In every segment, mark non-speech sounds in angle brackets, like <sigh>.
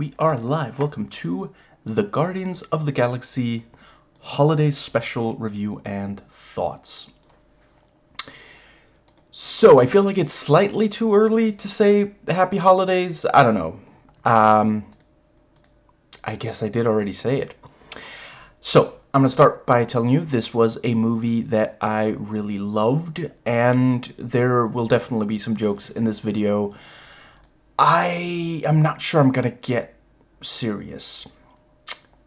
we are live. Welcome to the Guardians of the Galaxy Holiday Special Review and Thoughts. So, I feel like it's slightly too early to say Happy Holidays. I don't know. Um, I guess I did already say it. So, I'm going to start by telling you this was a movie that I really loved, and there will definitely be some jokes in this video I am not sure I'm gonna get serious.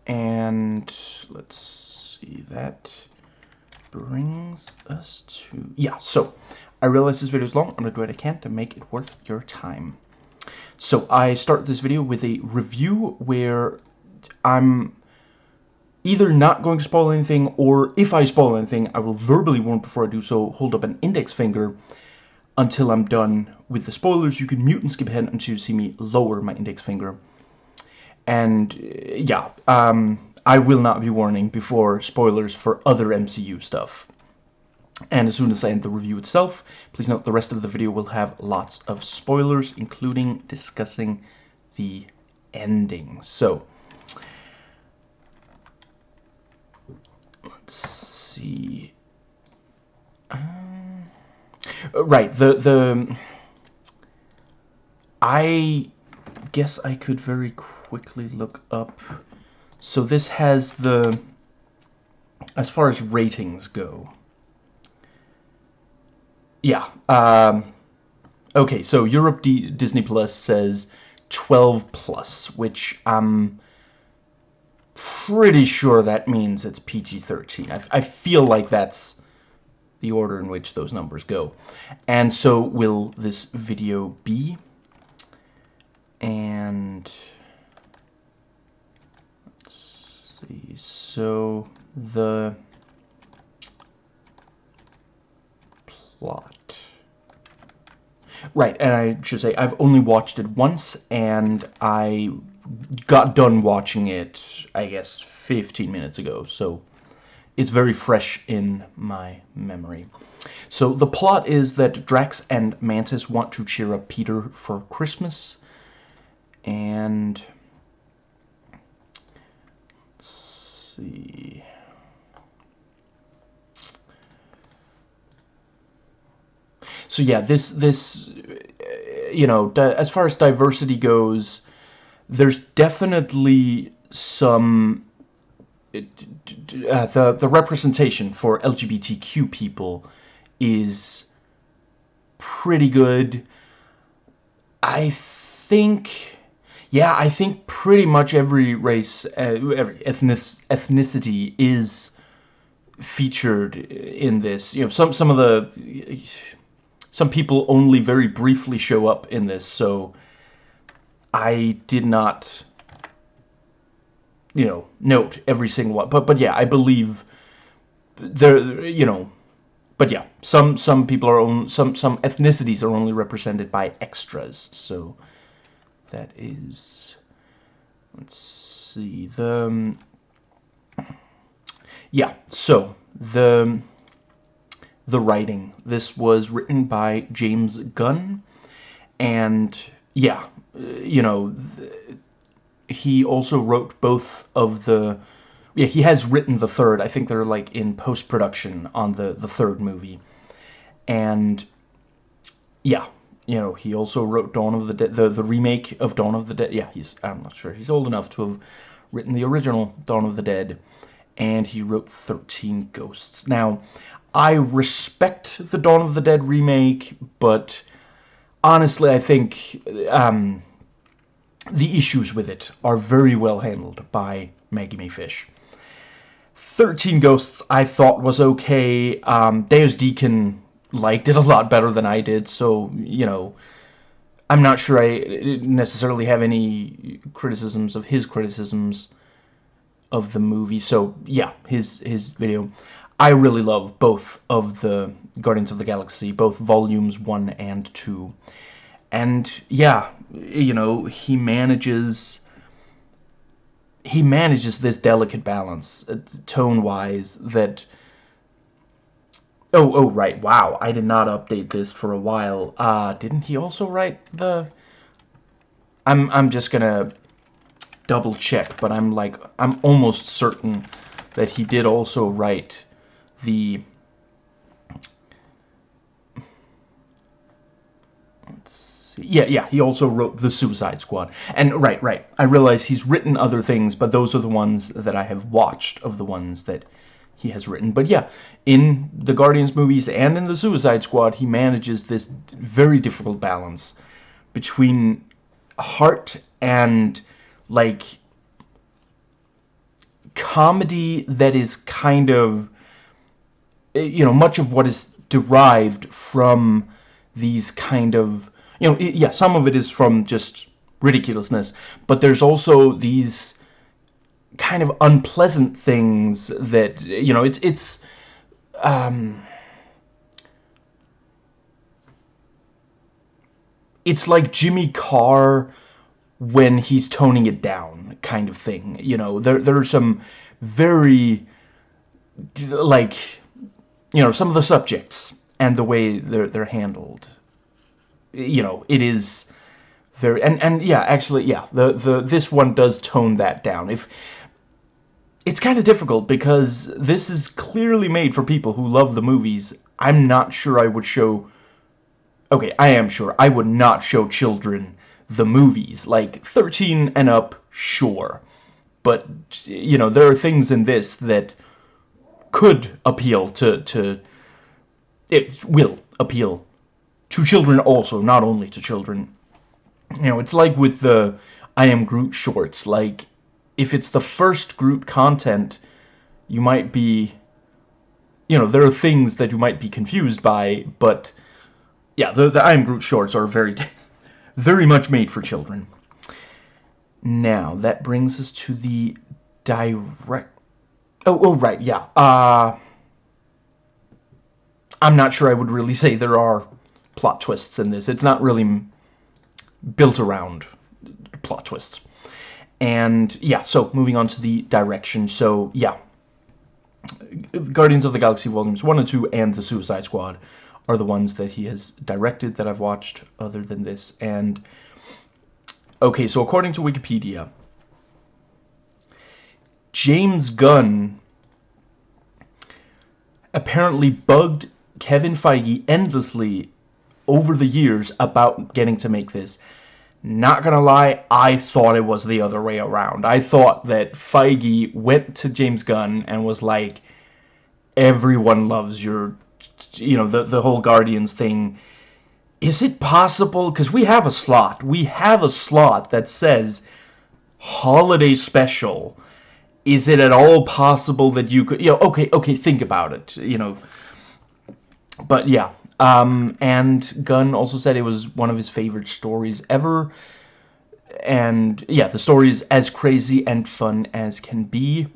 And let's see, that brings us to, yeah, so I realize this video is long. I'm gonna do what I can to make it worth your time. So I start this video with a review where I'm either not going to spoil anything or if I spoil anything, I will verbally warn before I do so, hold up an index finger until I'm done with the spoilers. You can mute and skip ahead until you see me lower my index finger. And, uh, yeah, um, I will not be warning before spoilers for other MCU stuff. And as soon as I end the review itself, please note the rest of the video will have lots of spoilers, including discussing the ending. So, let's see. Um, right, the the I guess I could very quickly look up. So this has the, as far as ratings go. Yeah. Um, okay, so Europe D Disney Plus says 12 plus, which I'm pretty sure that means it's PG-13. I, I feel like that's the order in which those numbers go. And so will this video be and let's see. So the plot. Right and I should say I've only watched it once and I got done watching it I guess 15 minutes ago. So it's very fresh in my memory. So the plot is that Drax and Mantis want to cheer up Peter for Christmas and let's see. So yeah, this this you know, as far as diversity goes, there's definitely some uh, the the representation for LGBTQ people is pretty good. I think yeah, I think pretty much every race, uh, every ethnic ethnicity is featured in this. You know, some some of the some people only very briefly show up in this, so I did not, you know, note every single one. But but yeah, I believe there, you know, but yeah, some some people are on some some ethnicities are only represented by extras, so that is let's see the yeah so the the writing. This was written by James Gunn and yeah you know he also wrote both of the yeah he has written the third. I think they're like in post-production on the the third movie. And yeah you know, he also wrote Dawn of the Dead, the, the remake of Dawn of the Dead. Yeah, he's, I'm not sure, he's old enough to have written the original Dawn of the Dead. And he wrote 13 Ghosts. Now, I respect the Dawn of the Dead remake, but honestly, I think um, the issues with it are very well handled by Maggie Mae Fish. 13 Ghosts I thought was okay. Um, Deus Deacon liked it a lot better than I did, so, you know, I'm not sure I necessarily have any criticisms of his criticisms of the movie, so, yeah, his, his video. I really love both of the Guardians of the Galaxy, both volumes 1 and 2. And, yeah, you know, he manages he manages this delicate balance, uh, tone-wise, that Oh, oh, right. Wow, I did not update this for a while. Uh, didn't he also write the... I'm, I'm just gonna double check, but I'm like, I'm almost certain that he did also write the yeah, yeah, he also wrote The Suicide Squad. And, right, right, I realize he's written other things, but those are the ones that I have watched of the ones that he has written. But yeah, in the Guardians movies and in The Suicide Squad, he manages this very difficult balance between heart and, like, comedy that is kind of, eh, you know, much of what is derived from these kind of you know, yeah, some of it is from just ridiculousness, but there's also these kind of unpleasant things that, you know, it's, it's, um, it's like Jimmy Carr when he's toning it down kind of thing, you know, there, there are some very, like, you know, some of the subjects and the way they're, they're handled you know, it is very and and yeah, actually, yeah, the the this one does tone that down. If it's kind of difficult because this is clearly made for people who love the movies. I'm not sure I would show Okay, I am sure I would not show children the movies. Like 13 and up, sure. But you know, there are things in this that could appeal to to it will appeal to children also, not only to children. You know, it's like with the I Am Groot shorts. Like, if it's the first Groot content, you might be... You know, there are things that you might be confused by, but... Yeah, the, the I Am Groot shorts are very, <laughs> very much made for children. Now, that brings us to the direct... Oh, oh, right, yeah. Uh, I'm not sure I would really say there are plot twists in this. It's not really built around plot twists. And yeah, so moving on to the direction. So yeah, Guardians of the Galaxy Volumes 1 and 2 and The Suicide Squad are the ones that he has directed that I've watched other than this. And okay, so according to Wikipedia, James Gunn apparently bugged Kevin Feige endlessly over the years about getting to make this. Not gonna lie, I thought it was the other way around. I thought that Feige went to James Gunn and was like, everyone loves your, you know, the, the whole Guardians thing. Is it possible? Because we have a slot. We have a slot that says holiday special. Is it at all possible that you could, you know, okay, okay, think about it, you know. But yeah, um, and Gunn also said it was one of his favorite stories ever. And yeah, the story is as crazy and fun as can be.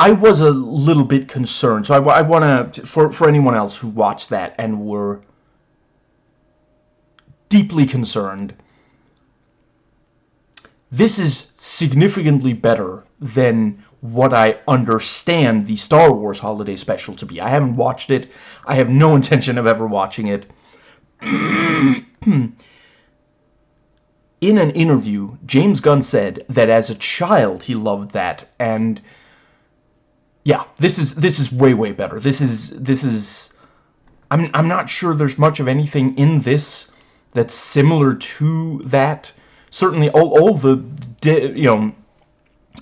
I was a little bit concerned, so I, I want to, for, for anyone else who watched that and were deeply concerned, this is significantly better than what I understand the Star Wars Holiday Special to be. I haven't watched it. I have no <laughs> intention of ever watching it. <clears throat> In an interview, James Gunn said that as a child he loved that, and yeah, this is this is way way better. This is this is I'm I'm not sure there's much of anything in this that's similar to that. Certainly, all all the you know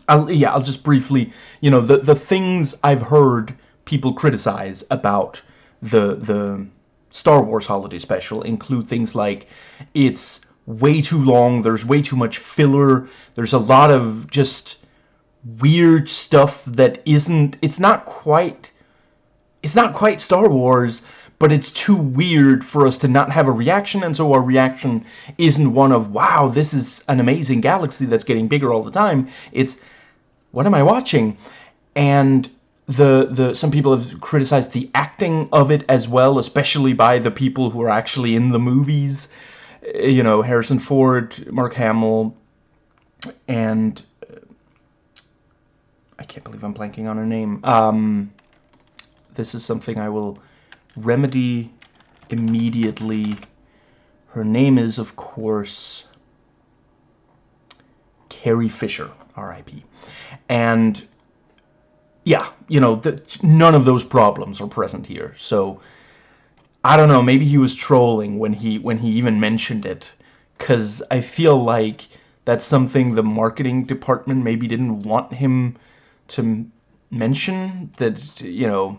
I'll, yeah, I'll just briefly, you know, the, the things I've heard people criticize about the, the Star Wars Holiday Special include things like it's way too long, there's way too much filler, there's a lot of just weird stuff that isn't, it's not quite, it's not quite Star Wars, but it's too weird for us to not have a reaction, and so our reaction isn't one of, wow, this is an amazing galaxy that's getting bigger all the time. It's, what am I watching? And the the some people have criticized the acting of it as well, especially by the people who are actually in the movies. You know, Harrison Ford, Mark Hamill, and uh, I can't believe I'm blanking on her name. Um, this is something I will remedy immediately. Her name is, of course, Carrie Fisher, R.I.P. And yeah, you know, the, none of those problems are present here. So I don't know, maybe he was trolling when he when he even mentioned it cuz I feel like that's something the marketing department maybe didn't want him to mention that you know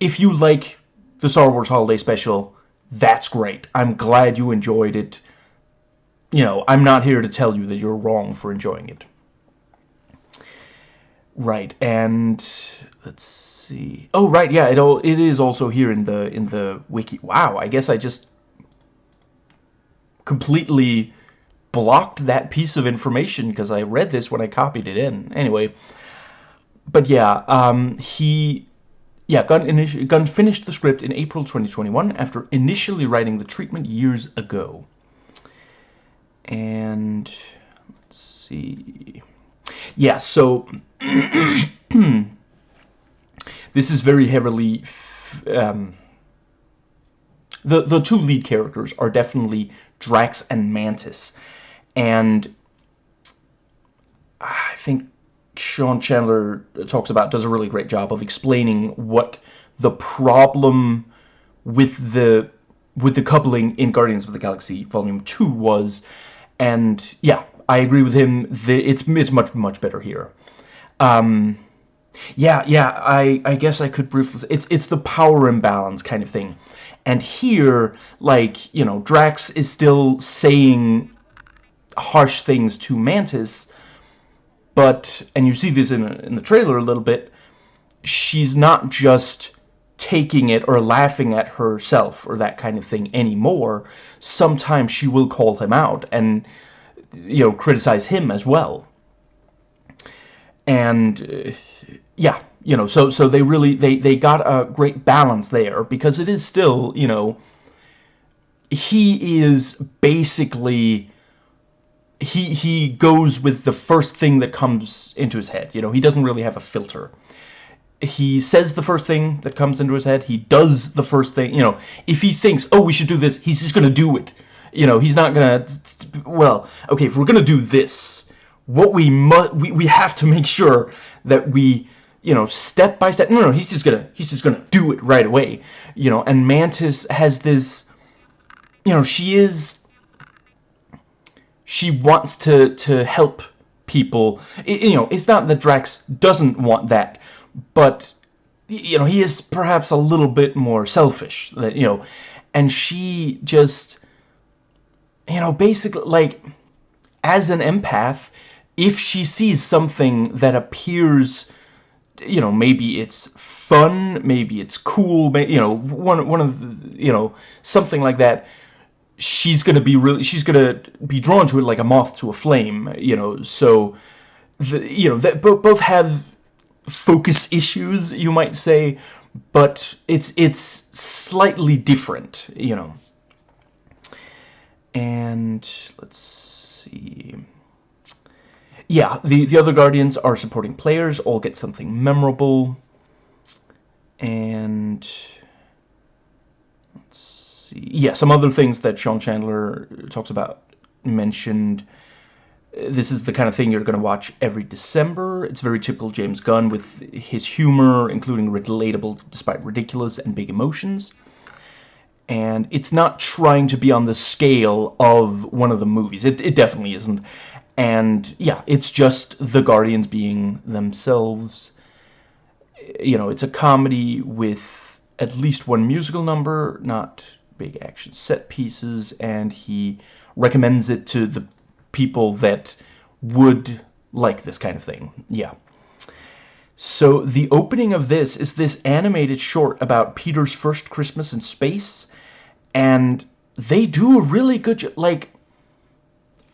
if you like the Star Wars Holiday Special, that's great. I'm glad you enjoyed it. You know, I'm not here to tell you that you're wrong for enjoying it. Right, and let's see. Oh, right, yeah, it all it is also here in the in the wiki. Wow, I guess I just completely blocked that piece of information because I read this when I copied it in. Anyway, but yeah, um, he yeah, Gunn, Gunn finished the script in April 2021 after initially writing the treatment years ago. And let's see. Yeah, so <clears throat> this is very heavily um, the the two lead characters are definitely Drax and Mantis, and I think Sean Chandler talks about does a really great job of explaining what the problem with the with the coupling in Guardians of the Galaxy Volume 2 was. And yeah I agree with him the, it's it's much much better here um, yeah yeah I I guess I could briefly it's it's the power imbalance kind of thing and here like you know Drax is still saying harsh things to Mantis but, and you see this in, in the trailer a little bit, she's not just taking it or laughing at herself or that kind of thing anymore. Sometimes she will call him out and, you know, criticize him as well. And, uh, yeah, you know, so, so they really, they, they got a great balance there because it is still, you know, he is basically he he goes with the first thing that comes into his head. You know, he doesn't really have a filter. He says the first thing that comes into his head. He does the first thing. You know, if he thinks, oh, we should do this, he's just gonna do it. You know, he's not gonna. Well, okay, if we're gonna do this, what we must we we have to make sure that we you know step by step. No, no, he's just gonna he's just gonna do it right away. You know, and Mantis has this. You know, she is she wants to to help people. It, you know, it's not that Drax doesn't want that, but you know, he is perhaps a little bit more selfish. That you know, and she just you know, basically like as an empath, if she sees something that appears you know, maybe it's fun, maybe it's cool, you know, one one of the, you know, something like that she's gonna be really she's gonna be drawn to it like a moth to a flame you know so the you know that both both have focus issues you might say but it's it's slightly different you know and let's see yeah the the other guardians are supporting players all get something memorable and let's see. Yeah, some other things that Sean Chandler talks about mentioned. This is the kind of thing you're going to watch every December. It's very typical James Gunn with his humor, including relatable despite ridiculous and big emotions. And it's not trying to be on the scale of one of the movies. It, it definitely isn't. And yeah, it's just the Guardians being themselves. You know, it's a comedy with at least one musical number, not big action set pieces, and he recommends it to the people that would like this kind of thing. Yeah. So the opening of this is this animated short about Peter's first Christmas in space, and they do a really good job. like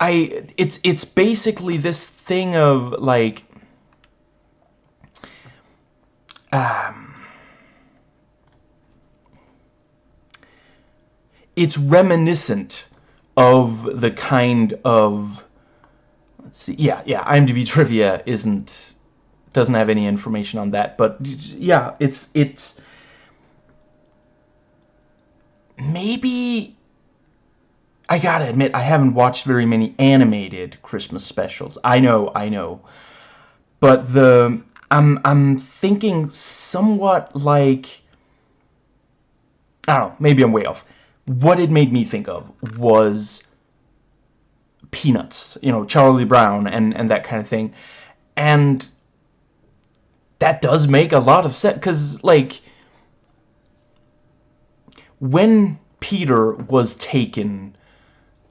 I it's it's basically this thing of like um it's reminiscent of the kind of let's see yeah yeah IMDb trivia isn't doesn't have any information on that but yeah it's it's maybe I gotta admit, I haven't watched very many animated Christmas specials. I know, I know. But the... I'm, I'm thinking somewhat like... I don't know, maybe I'm way off. What it made me think of was Peanuts, you know, Charlie Brown and, and that kind of thing. And that does make a lot of sense, because, like, when Peter was taken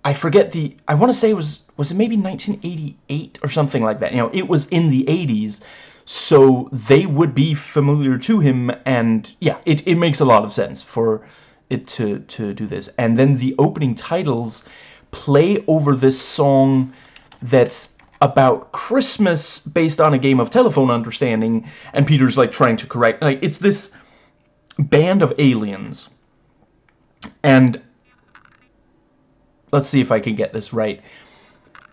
I forget the, I want to say it was, was it maybe 1988 or something like that? You know, it was in the 80s, so they would be familiar to him, and yeah, it, it makes a lot of sense for it to, to do this. And then the opening titles play over this song that's about Christmas based on a game of telephone understanding, and Peter's like trying to correct, like, it's this band of aliens, and let's see if I can get this right.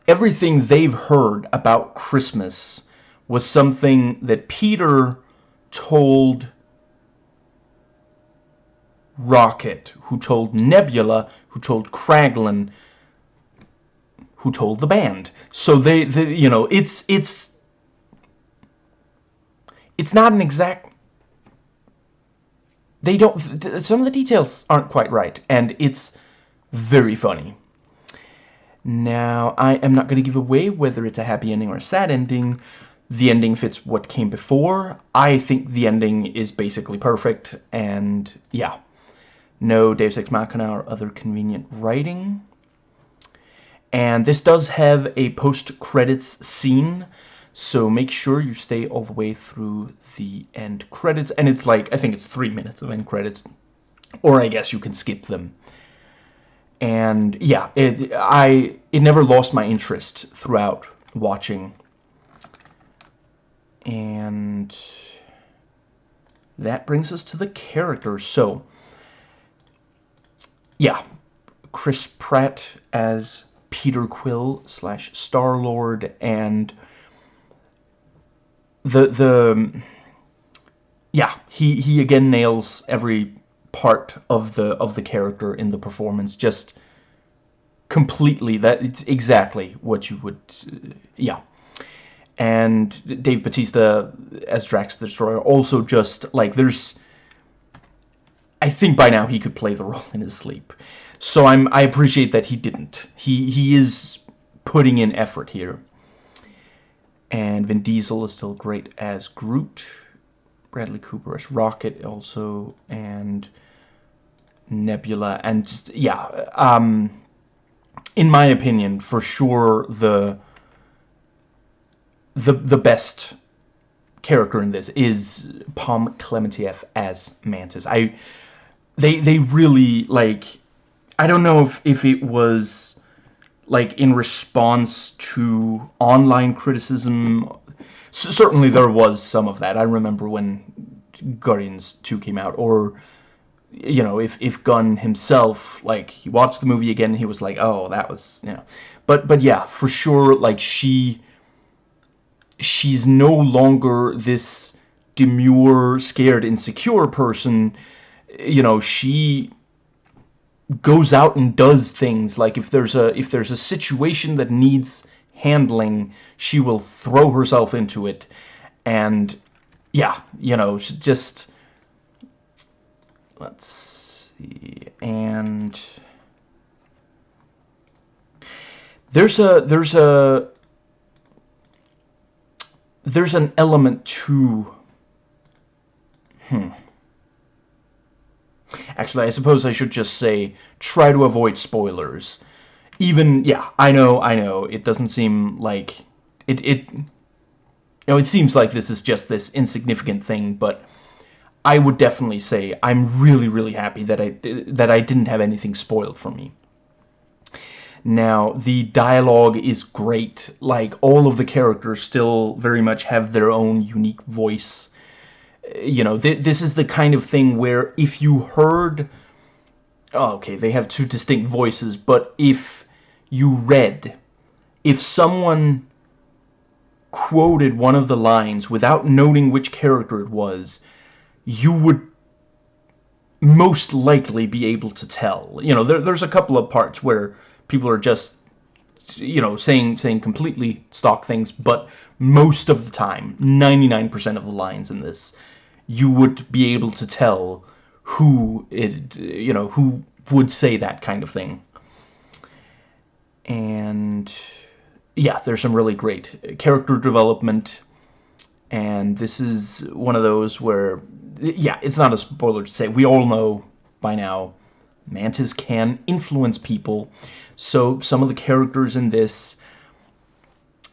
Everything they've heard about Christmas was something that Peter told Rocket, who told Nebula, who told Kraglin, who told the band. So they, they you know, it's, it's, it's not an exact, they don't, some of the details aren't quite right, and it's very funny. Now, I am not going to give away whether it's a happy ending or a sad ending. The ending fits what came before. I think the ending is basically perfect, and yeah. No Deus Ex Machina or other convenient writing. And this does have a post-credits scene, so make sure you stay all the way through the end credits. And it's like, I think it's three minutes of end credits. Or I guess you can skip them and yeah, it I it never lost my interest throughout watching. And that brings us to the characters. So, yeah, Chris Pratt as Peter Quill slash Star Lord, and the the yeah he he again nails every part of the of the character in the performance just completely that it's exactly what you would uh, yeah. And Dave Bautista as Drax the Destroyer also just like there's I think by now he could play the role in his sleep. So I'm I appreciate that he didn't. He he is putting in effort here and Vin Diesel is still great as Groot. Bradley Cooper as Rocket also, and Nebula, and just, yeah, um, in my opinion, for sure, the, the, the best character in this is Pom Klementieff as Mantis. I, they, they really, like, I don't know if, if it was, like, in response to online criticism certainly there was some of that. I remember when Guardians 2 came out, or, you know, if, if Gunn himself, like, he watched the movie again, he was like, oh, that was, you know. But, but yeah, for sure, like, she, she's no longer this demure, scared, insecure person. You know, she goes out and does things like if there's a if there's a situation that needs handling, she will throw herself into it. And yeah, you know, just let's see. And there's a there's a there's an element to hmm Actually, I suppose I should just say, try to avoid spoilers even, yeah, I know, I know, it doesn't seem like, it, it, you know, it seems like this is just this insignificant thing, but I would definitely say I'm really, really happy that I, that I didn't have anything spoiled for me. Now, the dialogue is great, like, all of the characters still very much have their own unique voice. You know, th this is the kind of thing where if you heard... Oh, okay, they have two distinct voices, but if you read, if someone quoted one of the lines without noting which character it was, you would most likely be able to tell. You know, there, there's a couple of parts where people are just you know saying saying completely stock things but most of the time 99% of the lines in this you would be able to tell who it you know who would say that kind of thing. And yeah there's some really great character development. And this is one of those where yeah it's not a spoiler to say. We all know by now mantis can influence people. So some of the characters in this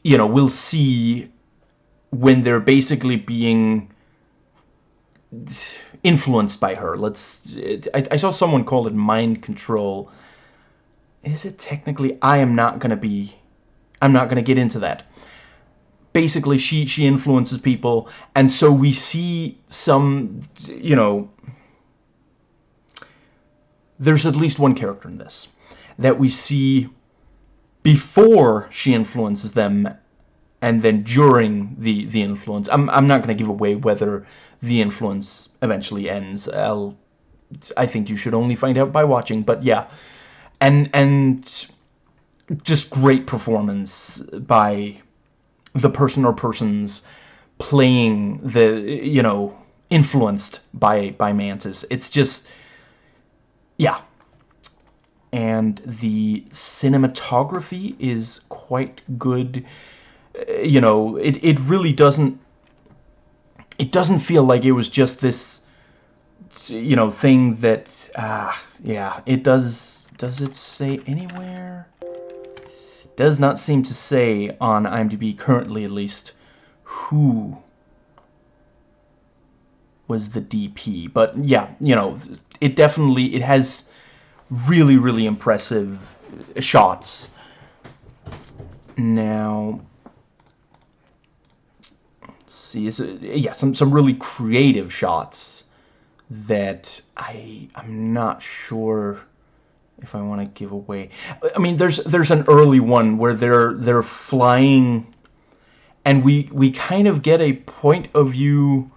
you know we'll see when they're basically being influenced by her. Let's I, I saw someone call it mind control. Is it technically I am not gonna be I'm not gonna get into that. Basically she she influences people and so we see some you know there's at least one character in this that we see before she influences them and then during the the influence. I'm, I'm not going to give away whether the influence eventually ends. I'll I think you should only find out by watching but yeah. And and just great performance by the person or persons playing the you know influenced by by Mantis. It's just yeah. And the cinematography is quite good. Uh, you know it, it really doesn't it doesn't feel like it was just this you know thing that ah yeah it does does it say anywhere? Does not seem to say on IMDb currently at least who was the DP but yeah you know it definitely it has really really impressive shots. Now see is it, yeah some some really creative shots that I I'm not sure if I want to give away. I mean, there's there's an early one where they're they're flying, and we we kind of get a point of view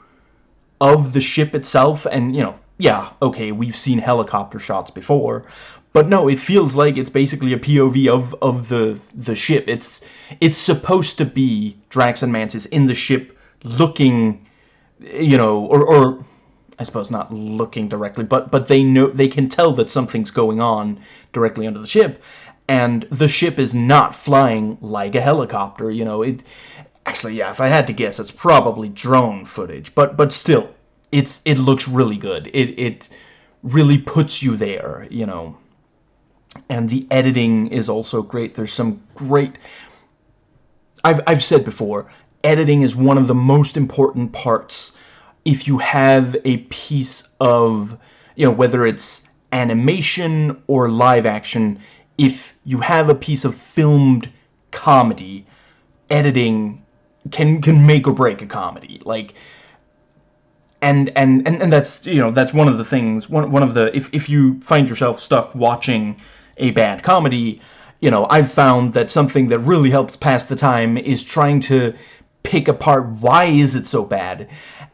of the ship itself, and you know, yeah, okay, we've seen helicopter shots before, but no, it feels like it's basically a POV of of the the ship. It's it's supposed to be Drax and Mantis in the ship, looking, you know, or or I suppose not looking directly, but but they know they can tell that something's going on directly under the ship, and the ship is not flying like a helicopter. You know, it actually, yeah. If I had to guess, it's probably drone footage, but but still, it's it looks really good. It it really puts you there. You know, and the editing is also great. There's some great. I've I've said before, editing is one of the most important parts if you have a piece of, you know, whether it's animation or live action, if you have a piece of filmed comedy, editing can can make or break a comedy. Like and and and, and that's you know that's one of the things one one of the if if you find yourself stuck watching a bad comedy, you know, I've found that something that really helps pass the time is trying to pick apart why is it so bad.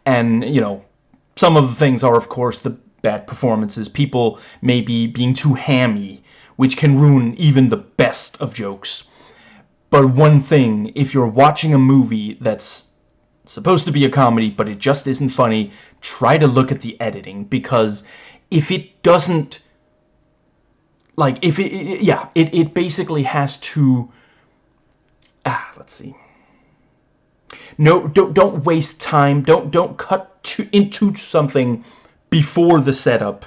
And you know some of the things are of course the bad performances. People maybe being too hammy which can ruin even the best of jokes. But one thing if you're watching a movie that's supposed to be a comedy but it just isn't funny try to look at the editing. Because if it doesn't like if it, yeah it, it basically has to ah let's see no, don't don't waste time. Don't don't cut to, into something before the setup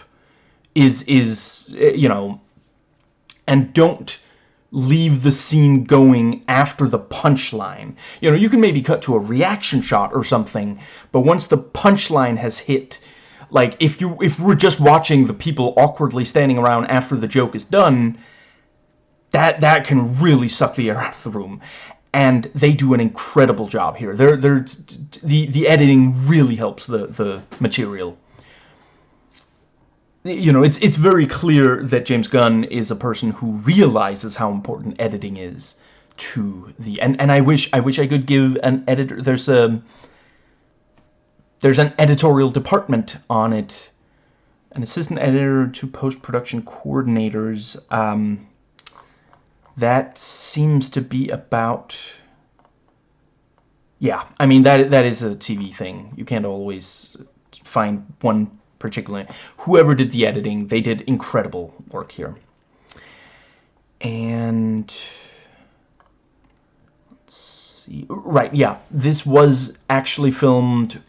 is is eh, you know, and don't leave the scene going after the punchline. You know, you can maybe cut to a reaction shot or something, but once the punchline has hit, like if you if we're just watching the people awkwardly standing around after the joke is done, that that can really suck the air out of the room and they do an incredible job here. They're, they're, the, the editing really helps the, the material. You know, it's, it's very clear that James Gunn is a person who realizes how important editing is to the... And, and I wish I wish I could give an editor... There's a... There's an editorial department on it. An assistant editor to post-production coordinators. Um, that seems to be about yeah I mean that that is a TV thing. You can't always find one particular whoever did the editing they did incredible work here. And let's see right yeah this was actually filmed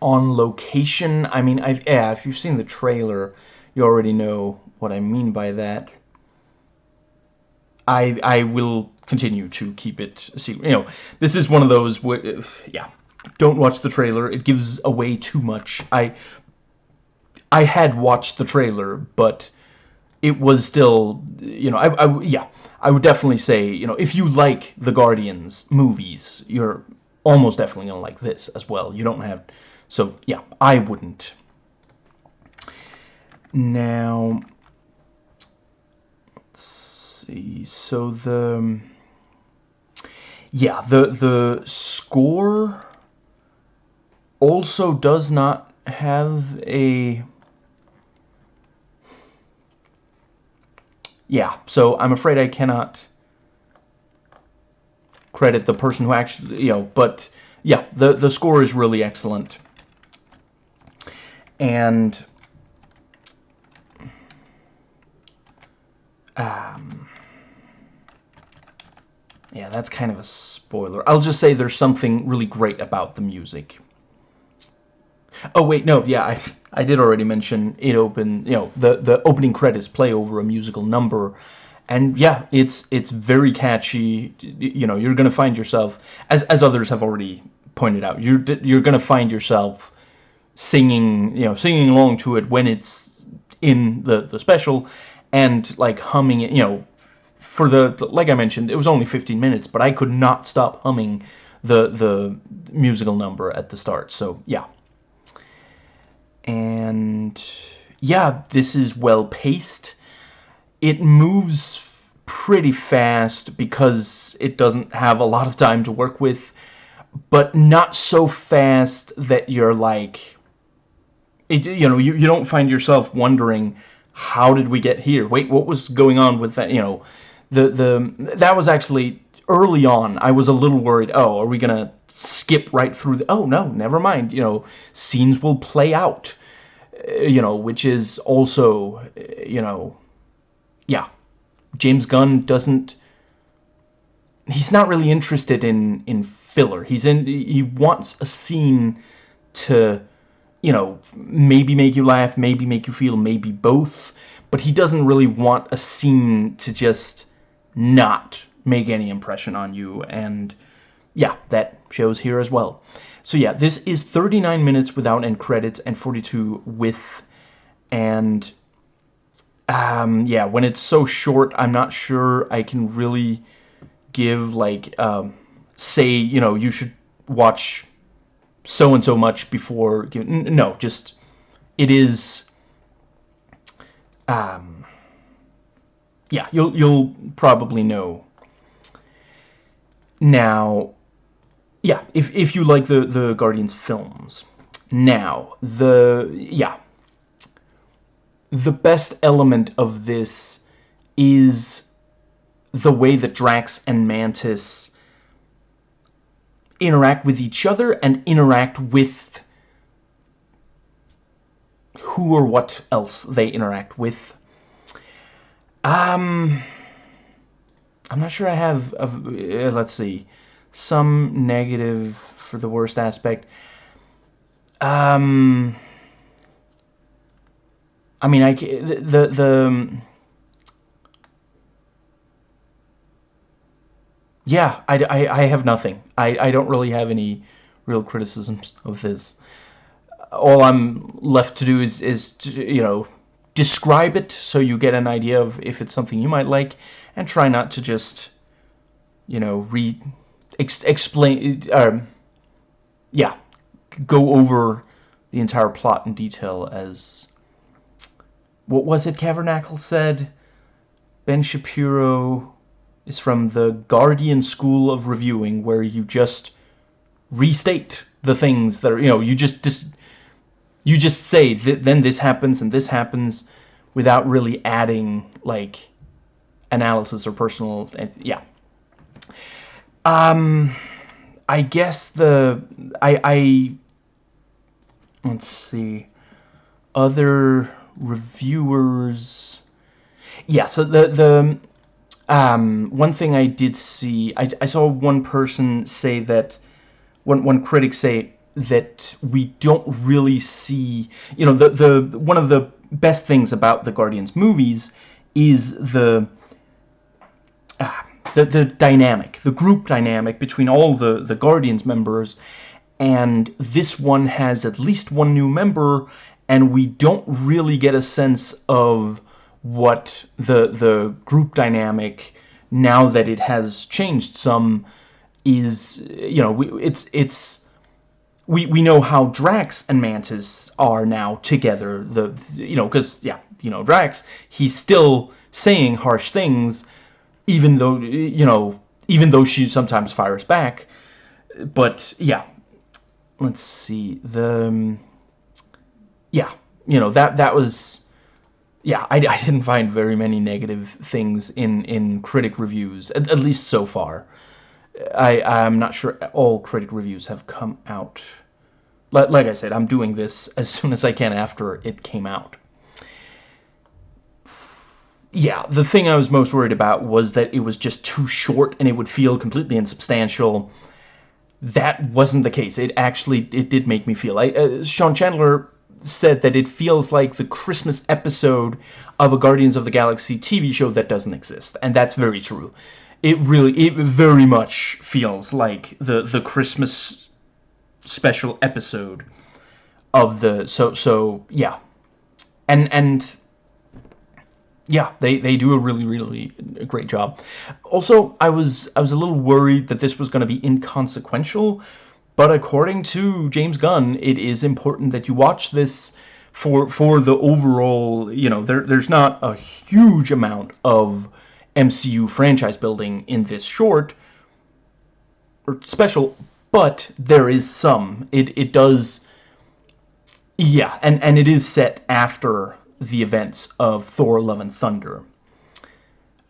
on location. I mean I've yeah if you've seen the trailer you already know what I mean by that I I will continue to keep it secret. You know, this is one of those yeah, don't watch the trailer. It gives away too much. I I had watched the trailer, but it was still, you know, I, I yeah, I would definitely say, you know, if you like the Guardians movies, you're almost definitely gonna like this as well. You don't have, so yeah, I wouldn't. Now, see. So the yeah, the the score also does not have a yeah. So I'm afraid I cannot credit the person who actually you know, but yeah, the the score is really excellent. And um yeah, that's kind of a spoiler. I'll just say there's something really great about the music. Oh, wait, no, yeah, I, I did already mention it open, you know, the, the opening credits play over a musical number. And yeah, it's it's very catchy. You know, you're going to find yourself, as, as others have already pointed out, you're, you're going to find yourself singing, you know, singing along to it when it's in the, the special and like humming it, you know, for the, like I mentioned, it was only 15 minutes, but I could not stop humming the the musical number at the start. So yeah, and yeah, this is well paced. It moves pretty fast because it doesn't have a lot of time to work with, but not so fast that you're like, it, you know, you, you don't find yourself wondering, how did we get here? Wait, what was going on with that? You know, the the that was actually early on. I was a little worried oh are we gonna skip right through the oh no never mind you know scenes will play out uh, you know which is also uh, you know yeah James Gunn doesn't he's not really interested in in filler. He's in he wants a scene to you know maybe make you laugh maybe make you feel maybe both but he doesn't really want a scene to just not make any impression on you. And yeah that shows here as well. So yeah this is 39 minutes without end credits and 42 with and um, yeah when it's so short I'm not sure I can really give like um, say you know you should watch so and so much before no just it is um yeah, you'll you'll probably know. Now, yeah, if if you like the the Guardians films. Now, the yeah. The best element of this is the way that Drax and Mantis interact with each other and interact with who or what else they interact with. Um, I'm not sure I have, uh, let's see, some negative for the worst aspect. Um, I mean, I, the, the, the yeah, I, I, I have nothing. I, I don't really have any real criticisms of this. All I'm left to do is, is to, you know, describe it so you get an idea of if it's something you might like and try not to just you know re ex explain um, yeah go over the entire plot in detail as what was it Cavernacle said? Ben Shapiro is from the Guardian School of Reviewing where you just restate the things that are you know you just dis you just say th then this happens and this happens without really adding like analysis or personal, yeah. Um, I guess the I I let's see other reviewers. Yeah, so the the um, one thing I did see, I, I saw one person say that, one, one critic say that we don't really see, you know, the, the one of the best things about the Guardians movies is the, uh, the, the dynamic, the group dynamic between all the, the Guardians members, and this one has at least one new member, and we don't really get a sense of what the the group dynamic now that it has changed some is you know it's it's we we know how Drax and Mantis are now together the you know because yeah you know Drax he's still saying harsh things even though you know even though she sometimes fires back but yeah let's see the um, yeah you know that that was yeah, I, I, didn't find very many negative things in, in critic reviews, at, at least so far. I, I'm not sure all critic reviews have come out. Like, like I said, I'm doing this <laughs> as soon as I can after it came out. Yeah, the thing I was most worried about was that it was just too short and it would feel completely insubstantial. That wasn't the case. It actually, it did make me feel. I, uh, Sean Chandler said that it feels like the Christmas episode of a Guardians of the Galaxy TV show that doesn't exist. And that's very true. It really, it very much feels like the, the Christmas special episode of the, so, so, yeah. And, and, yeah, they, they do a really, really great job. Also, I was, I was a little worried that this was going to be inconsequential, but according to James Gunn, it is important that you watch this for for the overall, you know, there there's not a huge amount of MCU franchise building in this short or special, but there is some. It it does yeah, and and it is set after the events of Thor Love and Thunder.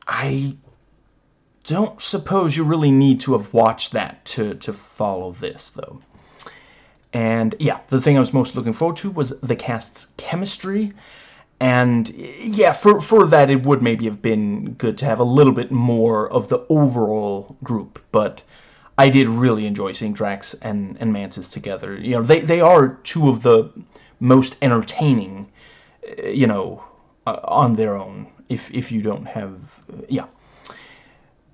I don't suppose you really need to have watched that to, to follow this, though. And, yeah, the thing I was most looking forward to was the cast's chemistry. And, yeah, for, for that, it would maybe have been good to have a little bit more of the overall group. But I did really enjoy seeing Drax and, and Mantis together. You know, they, they are two of the most entertaining, you know, uh, on their own, if, if you don't have, uh, yeah.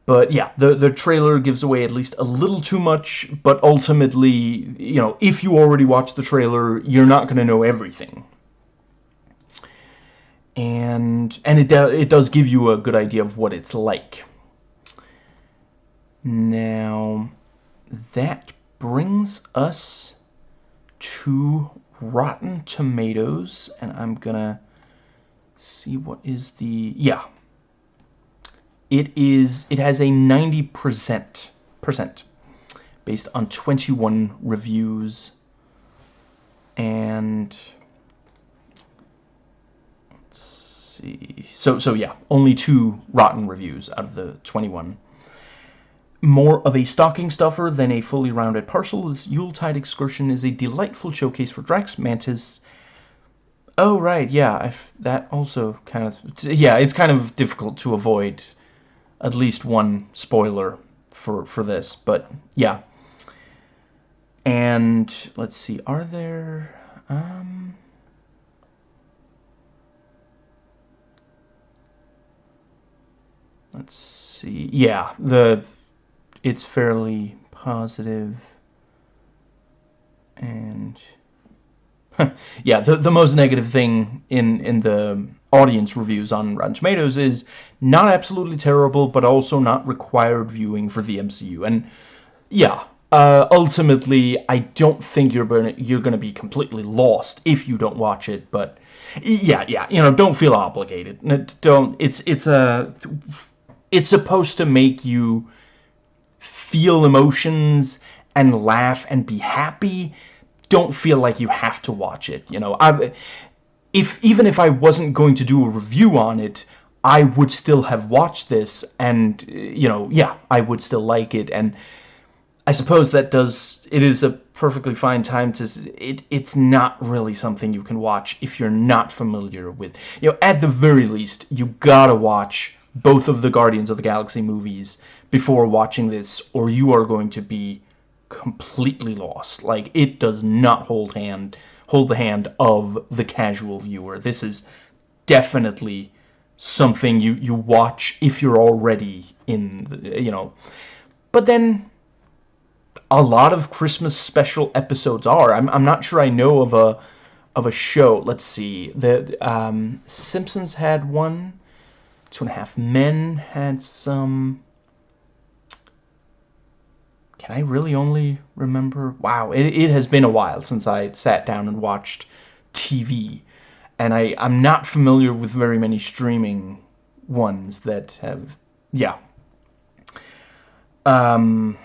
But yeah, the, the trailer gives away at least a little too much, but ultimately, you know, if you already watched the trailer, you're not going to know everything. And and it, do, it does give you a good idea of what it's like. Now, that brings us to Rotten Tomatoes, and I'm gonna see what is the, yeah, it is it has a 90% based on 21 reviews and let's see so so yeah only two rotten reviews out of the 21 more of a stocking stuffer than a fully rounded parcel, this Yuletide excursion is a delightful showcase for Drax, Mantis. Oh, right, yeah, I've, that also kind of... Yeah, it's kind of difficult to avoid at least one spoiler for for this, but yeah. And let's see, are there um Let's see. Yeah, the it's fairly positive and <laughs> yeah, the the most negative thing in in the audience reviews on Rotten Tomatoes is not absolutely terrible, but also not required viewing for the MCU. And yeah, uh, ultimately, I don't think you're gonna you're gonna be completely lost if you don't watch it. But yeah, yeah, you know, don't feel obligated. Don't. It's it's a it's supposed to make you feel emotions and laugh and be happy. Don't feel like you have to watch it. You know, I've if even if I wasn't going to do a review on it, I would still have watched this and, you know, yeah, I would still like it. And I suppose that does, it is a perfectly fine time to, it, it's not really something you can watch if you're not familiar with, you know, at the very least, you gotta watch both of the Guardians of the Galaxy movies before watching this or you are going to be completely lost. Like, it does not hold hand, hold the hand of the casual viewer. This is definitely something you, you watch if you're already in, the, you know. But then, a lot of Christmas special episodes are. I'm, I'm not sure I know of a of a show. Let's see. The um, Simpsons had one. Two and a Half Men had some. Can I really only remember? Wow, it, it has been a while since I sat down and watched TV and I, I'm not familiar with very many streaming ones that have, yeah. Um,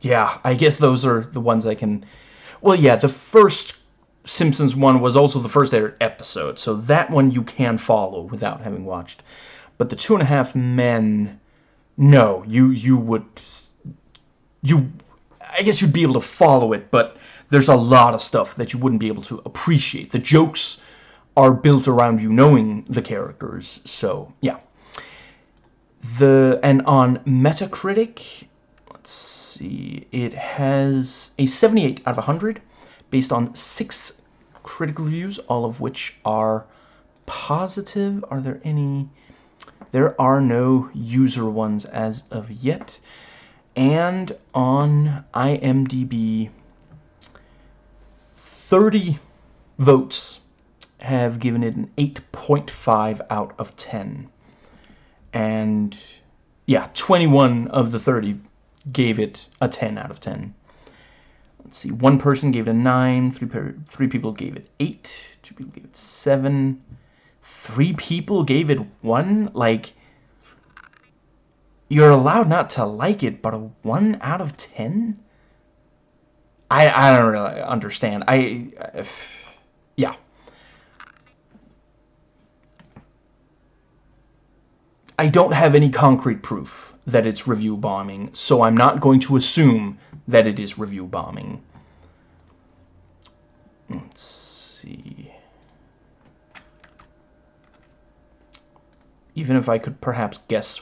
yeah, I guess those are the ones I can, well, yeah, the first Simpsons one was also the first episode, so that one you can follow without having watched. But the Two and a Half Men, no, you, you would, you, I guess you'd be able to follow it, but there's a lot of stuff that you wouldn't be able to appreciate. The jokes are built around you knowing the characters, so yeah. The and on Metacritic, let's see, it has a 78 out of 100 based on six critic reviews, all of which are positive. Are there any? There are no user ones as of yet. And on IMDb, 30 votes have given it an 8.5 out of 10. And yeah, 21 of the 30 gave it a 10 out of 10. Let's see, one person gave it a 9, three, three people gave it 8, two people gave it 7, three people gave it 1? Like, you're allowed not to like it, but a 1 out of 10? I I don't really understand. I uh, yeah. I don't have any concrete proof that it's review bombing, so I'm not going to assume that it is review bombing. Let's see. Even if I could perhaps guess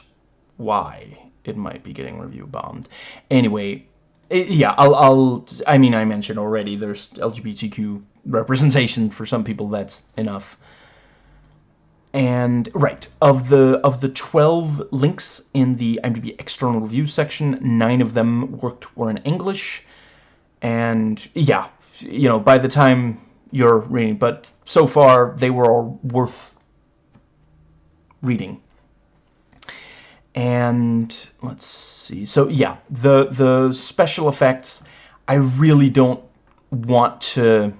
why it might be getting review bombed. Anyway, it, yeah, I'll, I'll, I mean, I mentioned already, there's LGBTQ representation for some people, that's enough. And, right, of the, of the 12 links in the IMDb external review section, nine of them worked, were in English. And, yeah, you know, by the time you're reading, but so far, they were all worth reading and let's see so yeah the the special effects I really don't want to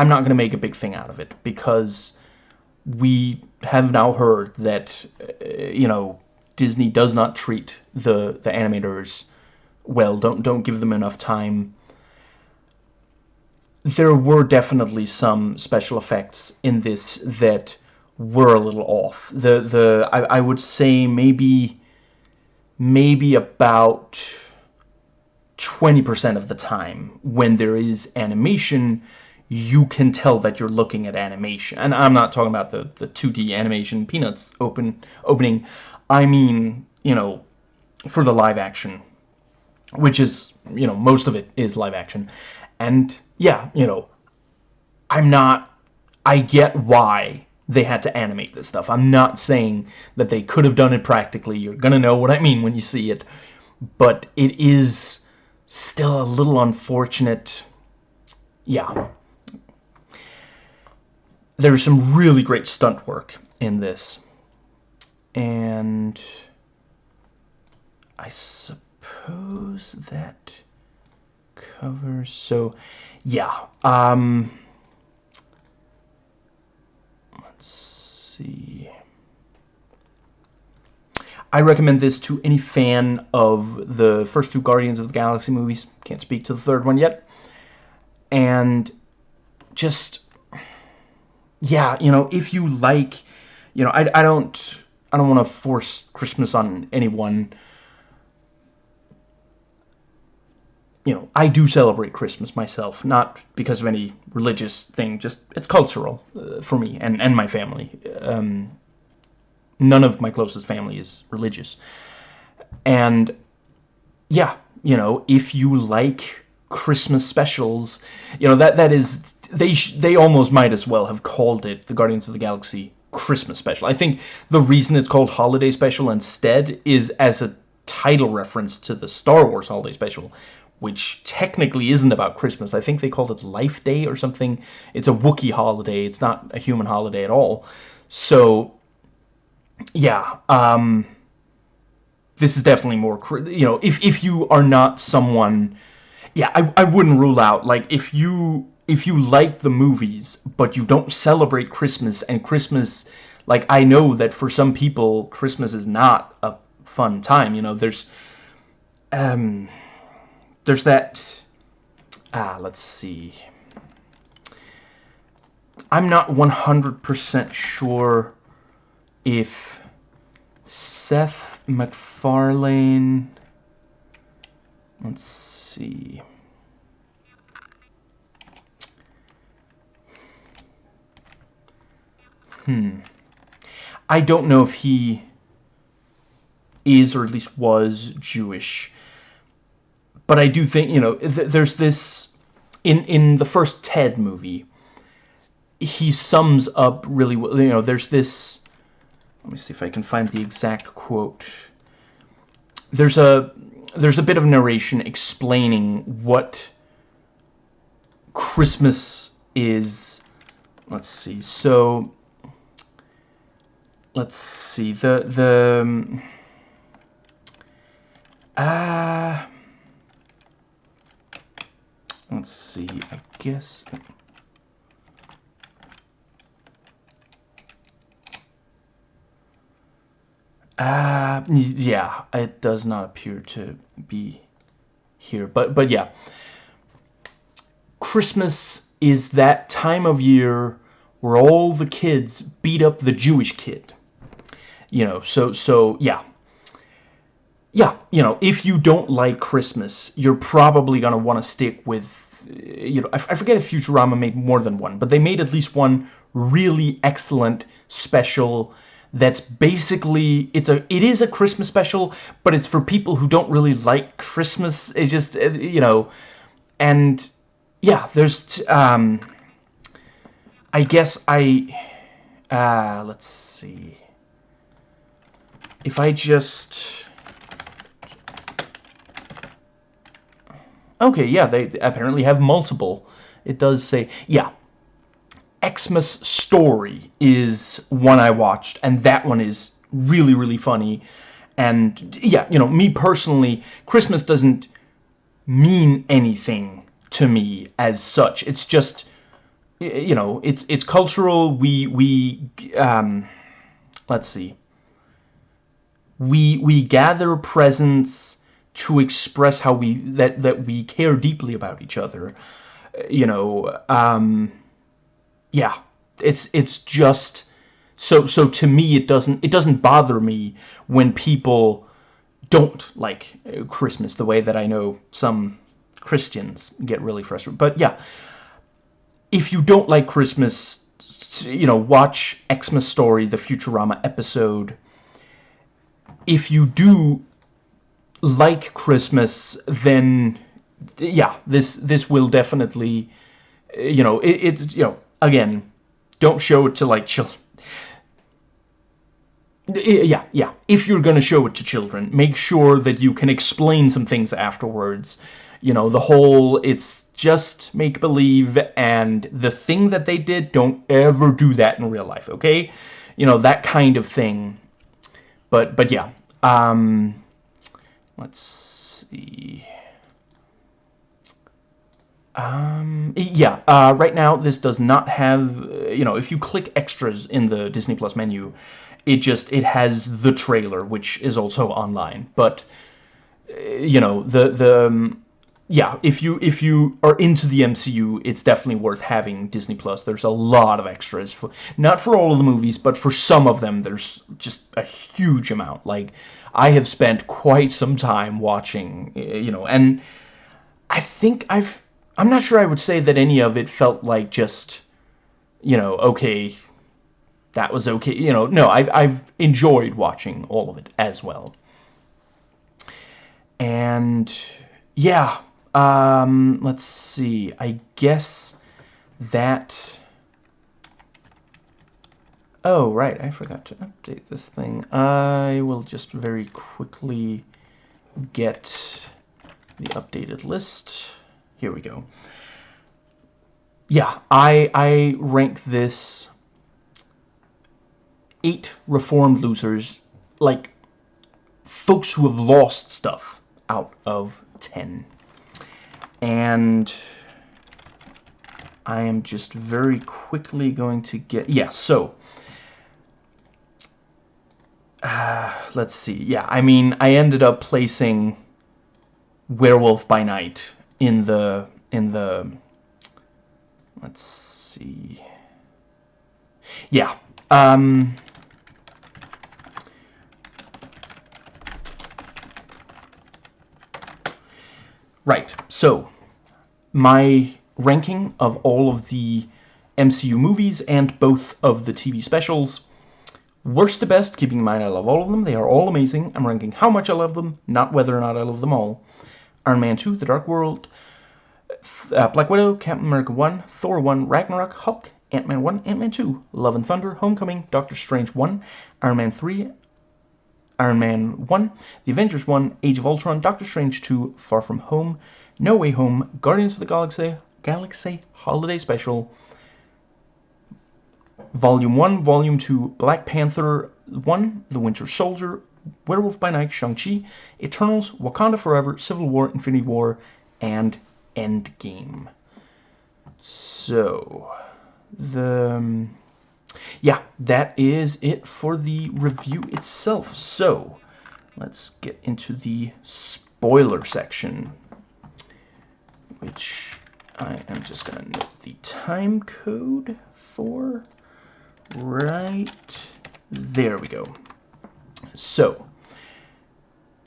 I'm not going to make a big thing out of it because we have now heard that uh, you know Disney does not treat the the animators well don't don't give them enough time there were definitely some special effects in this that were a little off. The the I, I would say maybe maybe about 20% of the time when there is animation you can tell that you're looking at animation. And I'm not talking about the, the 2D animation Peanuts open opening. I mean, you know, for the live action, which is, you know, most of it is live action. And yeah, you know, I'm not, I get why they had to animate this stuff. I'm not saying that they could have done it practically. You're going to know what I mean when you see it. But it is still a little unfortunate. Yeah. There's some really great stunt work in this. And I suppose that covers... So, yeah. Um let's see. I recommend this to any fan of the first two Guardians of the Galaxy movies. Can't speak to the third one yet. And just... yeah, you know, if you like, you know, I, I don't, I don't want to force Christmas on anyone. You know, I do celebrate Christmas myself, not because of any religious thing, just it's cultural uh, for me and, and my family. Um, none of my closest family is religious. And yeah, you know, if you like Christmas specials, you know, that that is they they almost might as well have called it the Guardians of the Galaxy Christmas special. I think the reason it's called Holiday Special instead is as a title reference to the Star Wars Holiday Special, which technically isn't about Christmas. I think they called it Life Day or something. It's a Wookiee holiday. It's not a human holiday at all. So, yeah, um, this is definitely more, you know, if, if you are not someone, yeah, I, I wouldn't rule out, like, if you if you like the movies, but you don't celebrate Christmas, and Christmas, like, I know that for some people, Christmas is not a fun time, you know, there's, um, there's that, ah, let's see, I'm not 100% sure if Seth MacFarlane, let's see, Hmm. I don't know if he is or at least was Jewish. But I do think, you know, th there's this in in the first Ted movie. He sums up really well, you know, there's this let me see if I can find the exact quote. There's a there's a bit of narration explaining what Christmas is. Let's see. So let's see the the um, uh let's see I guess uh yeah it does not appear to be here but but yeah. Christmas is that time of year where all the kids beat up the Jewish kid you know, so, so, yeah. Yeah, you know, if you don't like Christmas, you're probably going to want to stick with, you know, I, I forget if Futurama made more than one, but they made at least one really excellent special that's basically it's a it is a Christmas special, but it's for people who don't really like Christmas. It's just uh, you know, and yeah, there's um, I guess I uh, let's see if I just... Okay, yeah, they apparently have multiple. It does say, yeah, Xmas Story is one I watched, and that one is really, really funny. And, yeah, you know, me personally, Christmas doesn't mean anything to me as such. It's just, you know, it's it's cultural. We, we, um, let's see we we gather presents to express how we that that we care deeply about each other you know um yeah. It's it's just so so to me it doesn't it doesn't bother me when people don't like christmas the way that i know some christians get really frustrated. But yeah. If you don't like christmas you know watch xmas story the futurama episode if you do like Christmas, then yeah, this this will definitely, you know, it's it you know again, don't show it to like children. Yeah, yeah. If you're gonna show it to children, make sure that you can explain some things afterwards. You know, the whole it's just make believe, and the thing that they did, don't ever do that in real life. Okay, you know that kind of thing but but yeah um let's see. Um yeah uh, right now this does not have uh, you know if you click extras in the disney plus menu it just it has the trailer which is also online. But uh, you know the the um, yeah, if you if you are into the MCU, it's definitely worth having Disney Plus. There's a lot of extras for not for all of the movies, but for some of them there's just a huge amount. Like I have spent quite some time watching, you know, and I think I've I'm not sure I would say that any of it felt like just you know, okay, that was okay. You know, no, I've I've enjoyed watching all of it as well. And yeah, um, let's see. I guess that... Oh, right. I forgot to update this thing. I will just very quickly get the updated list. Here we go. Yeah, I, I rank this eight reformed losers, like folks who have lost stuff out of 10 and I am just very quickly going to get yeah so uh, let's see yeah I mean I ended up placing Werewolf by Night in the in the let's see. Yeah um Right, so my ranking of all of the MCU movies and both of the TV specials. Worst to best, keeping in mind I love all of them. They are all amazing. I'm ranking how much I love them, not whether or not I love them all. Iron Man 2, The Dark World, uh, Black Widow, Captain America 1, Thor 1, Ragnarok, Hulk, Ant-Man 1, Ant-Man 2, Love and Thunder, Homecoming, Doctor Strange 1, Iron Man 3, Iron Man 1, The Avengers 1, Age of Ultron, Doctor Strange 2, Far From Home, No Way Home, Guardians of the Galaxy, Galaxy Holiday Special, Volume 1, Volume 2, Black Panther 1, The Winter Soldier, Werewolf by Night, Shang-Chi, Eternals, Wakanda Forever, Civil War, Infinity War, and Endgame. So, the... Um, yeah, that is it for the review itself. So, let's get into the spoiler section, which I am just going to note the time code for right there we go. So,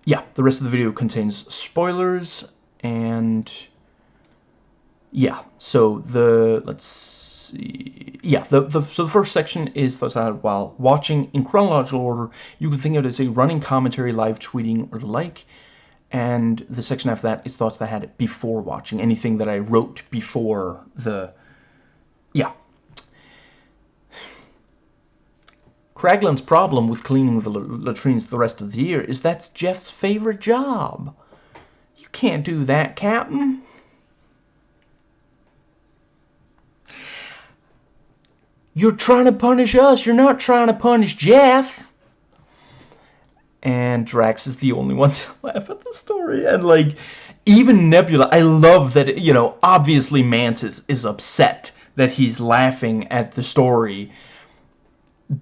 yeah, the rest of the video contains spoilers, and yeah, so the, let's Yeah, the, the, so the first section is had while watching in chronological order. You can think of it as a running commentary, live tweeting, or the like. And the section after that is thoughts that I had before watching. Anything that I wrote before the... Yeah. Kraglin's problem with cleaning the latrines the rest of the year is that's Jeff's favorite job. You can't do that, Captain. You're trying to punish us. You're not trying to punish Jeff. And Drax is the only one <laughs> to laugh at the story. And, like, even Nebula, I love that, you know, obviously Mantis is upset that he's laughing at the story.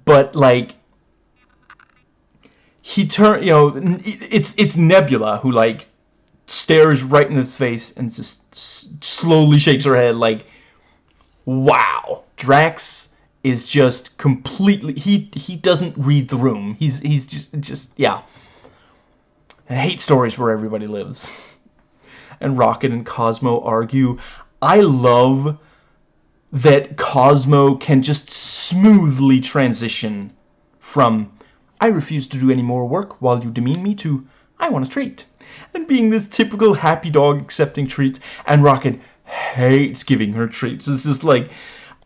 But, like, he turn you know, it's, it's Nebula who, like, stares right in his face and just slowly shakes her head like, wow. Drax is just completely he he doesn't read the room. He's he's just just yeah. I hate stories where everybody lives. <laughs> and Rocket and Cosmo argue. I love that Cosmo can just smoothly transition from I refuse to do any more work while you demean me to I want a treat. And being this typical happy dog accepting treats and Rocket hates giving her treats. It's just like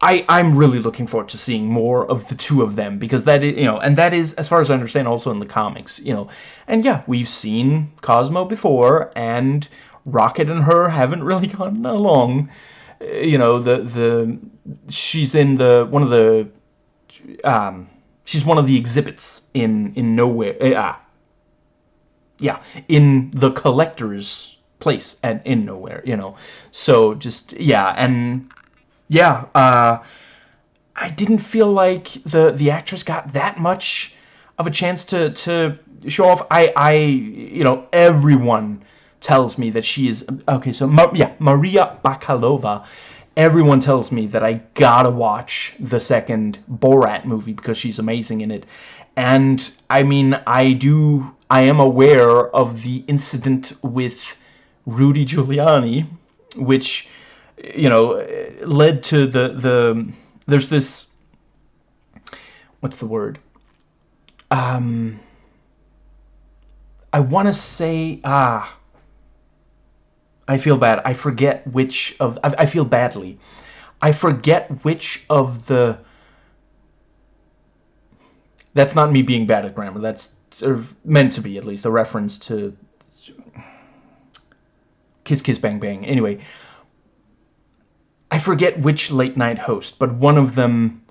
I, I'm really looking forward to seeing more of the two of them because that is, you know, and that is, as far as I understand, also in the comics, you know. And yeah, we've seen Cosmo before, and Rocket and her haven't really <laughs> gotten along. Uh, you know, the, the, she's in the, one of the, um, she's one of the exhibits in, in Knowhere, ah, yeah, in the collector's place at, in Knowhere, you know. So just, yeah, and yeah, uh, I didn't feel like the the actress got that much of a chance to to show off. I I you know everyone tells me that she is okay. So yeah, Maria Bakalova. Everyone tells me that I gotta watch the second Borat movie because she's amazing in it. And I mean, I do. I am aware of the incident with Rudy Giuliani, which you know led to the the. There's this. What's the word? Um. I want to say ah. I feel bad. I forget which of I, I feel badly. I forget which of the that's not me being bad at grammar. That's meant to be, at least, a reference to Kiss Kiss Bang Bang. Anyway, I forget which late night host, but one of them,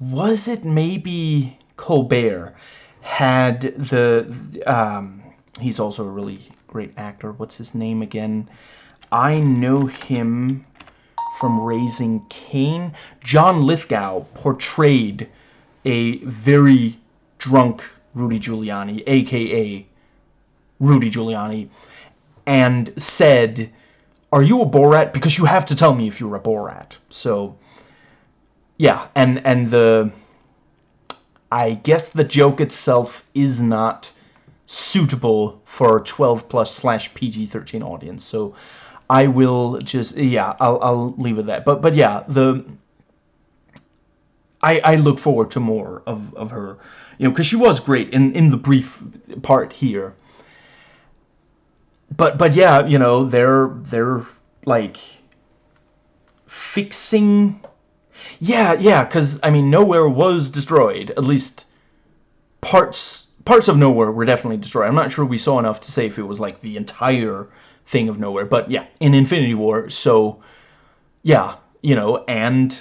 was it maybe Colbert, had the, um, he's also a really great actor. What's his name again? I know him from Raising Cain. John Lithgow portrayed a very drunk Rudy Giuliani, aka Rudy Giuliani, and said, are you a Borat? Because you have to tell me if you're a Borat. So, yeah, and, and the... I guess the joke itself is not suitable for 12 plus slash PG-13 audience. So I will just, yeah, I'll, I'll leave it that. But, but yeah, the I, I look forward to more of, of her, you know, because she was great in, in the brief part here. But but yeah, you know, they're they're like fixing. Yeah, yeah, because I mean, Knowhere was destroyed. At least parts parts of Knowhere were definitely destroyed. I'm not sure we saw enough to say if it was like the entire thing of Knowhere, but yeah, in Infinity War. So yeah, you know, and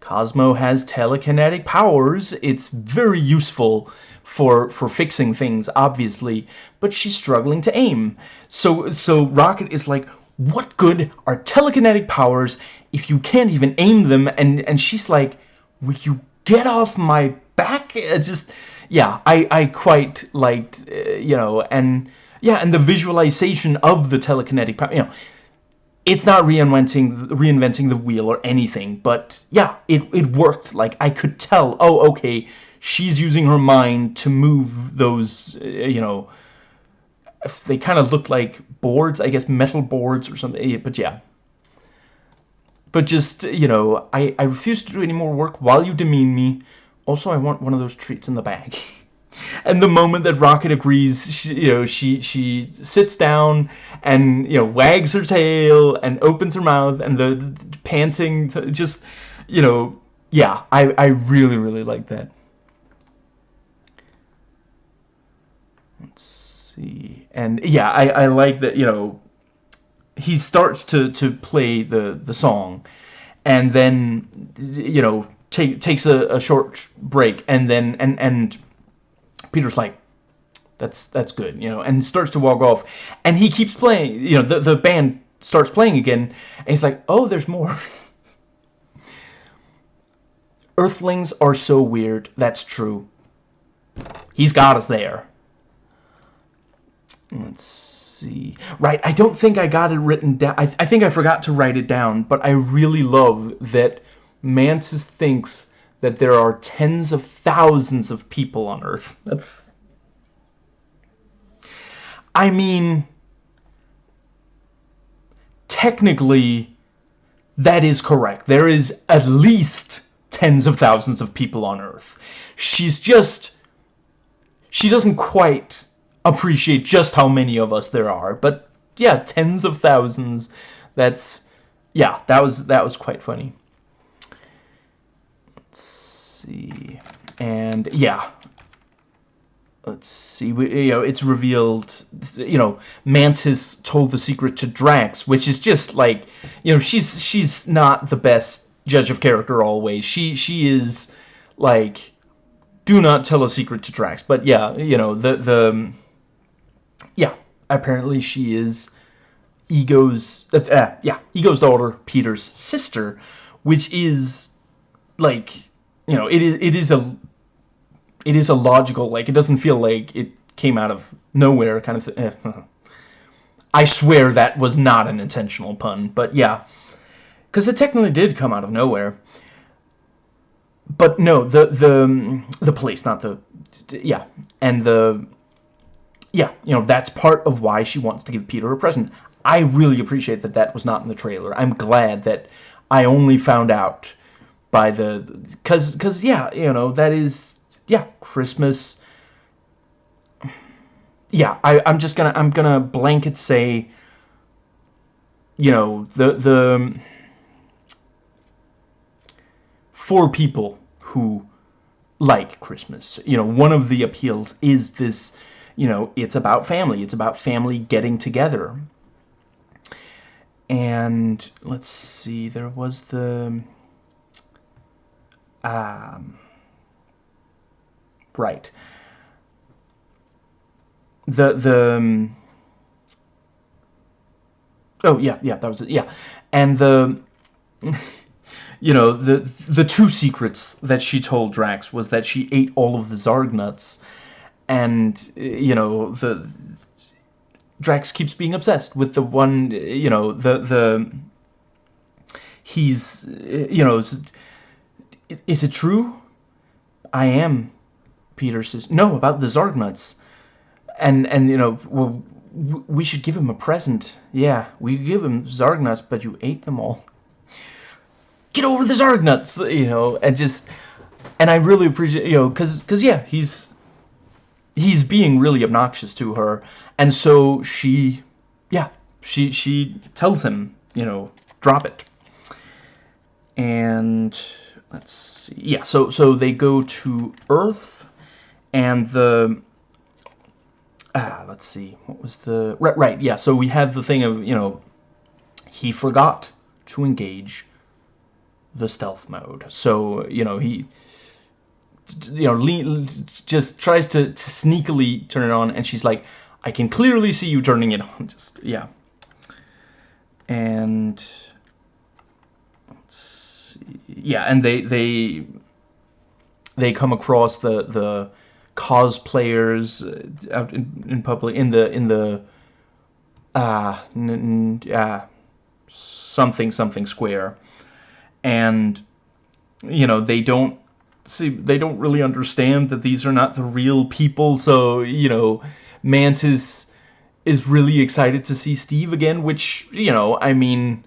Cosmo has telekinetic powers. It's very useful for for fixing things, obviously, but she's struggling to aim. So so Rocket is like, what good are telekinetic powers if you can't even aim them? And and she's like, will you get off my back? <laughs> It's just yeah, I I quite liked uh, you know and yeah, and the visualization of the telekinetic power, you know, it's not reinventing reinventing the wheel or anything, but yeah, it, it worked. Like, I could tell, oh, okay, she's using her mind to move those, uh, you know, they kind of look like boards, I guess metal boards or something, but yeah. But just, you know, I, I refuse to do any more work while you demean me. Also, I want one of those treats in the bag. <laughs> and the moment that Rocket agrees, she, you know, she she sits down and you know wags her tail and opens her mouth and the, the panting, just you know, yeah, I I really really like that. Let's see, and yeah, I I like that you know he starts to to play the the song, and then you know take takes a, a short break and then and and Peter's like, that's that's good, you know, and starts to walk off. And he keeps playing, you know, the, the band starts playing again, and he's like, oh, there's more. <laughs> Earthlings are so weird, that's true. He's got us there. Let's see. Right, I don't think I got it written down. I, I think I forgot to write it down, but I really love that Mantis thinks that there are tens of thousands of people on Earth. That's... I mean... Technically, that is correct. There is at least tens of thousands of people on Earth. She's just... She doesn't quite appreciate just how many of us there are, but yeah, tens of thousands. That's... Yeah, that was that was quite funny Let's see. And yeah. Let's see. We, you know, it's revealed, you know, Mantis told the secret to Drax, which is just like, you know, she's she's not the best judge of character always. She she is like do not tell a secret to Drax. But yeah, you know, the the yeah, apparently she is Ego's uh, uh, yeah, Ego's daughter, Peter's sister, which is like you know, it is it is a it is a logical like it doesn't feel like it came out of nowhere kind of thing. I swear that was not an intentional pun, but yeah. Because it technically did come out of nowhere. But no, the, the, the police, not the, yeah. And the, yeah, you know, that's part of why she wants to give Peter a present. I really appreciate that that was not in the trailer. I'm glad that I only found out by the, because, because, yeah, you know, that is, yeah, Christmas yeah, I, I'm just gonna I'm gonna blanket say, you know, the the um, for people who like Christmas, you know, one of the appeals is this, you know, it's about family. It's about family getting together. And let's see, there was the um right the the um, oh yeah yeah that was it yeah and the <laughs> you know the the two secrets that she told Drax was that she ate all of the Zarg nuts and you know the Drax keeps being obsessed with the one you know the the he's you know is, it true? I am Peter says. No about the Zarg nuts and and you know well we should give him a present. Yeah we give him zarg nuts but you ate them all. Get over the zarg nuts you know and just and i really appreciate you know because because yeah he's he's being really obnoxious to her and so she yeah she she tells him you know drop it and let's see yeah so so they go to earth and the ah, let's see, what was the, right, right, yeah, so we have the thing of, you know, he forgot to engage the stealth mode. So, you know, he, you know, just tries to, to sneakily turn it on, and she's like, I can clearly see you turning it on, <laughs> just, yeah. And, yeah, and they, they, they come across the, the, cosplayers uh, out in, in public in the in the uh, uh something something square and you know they don't see they don't really understand that these are not the real people so you know Mantis is really excited to see Steve again which you know I mean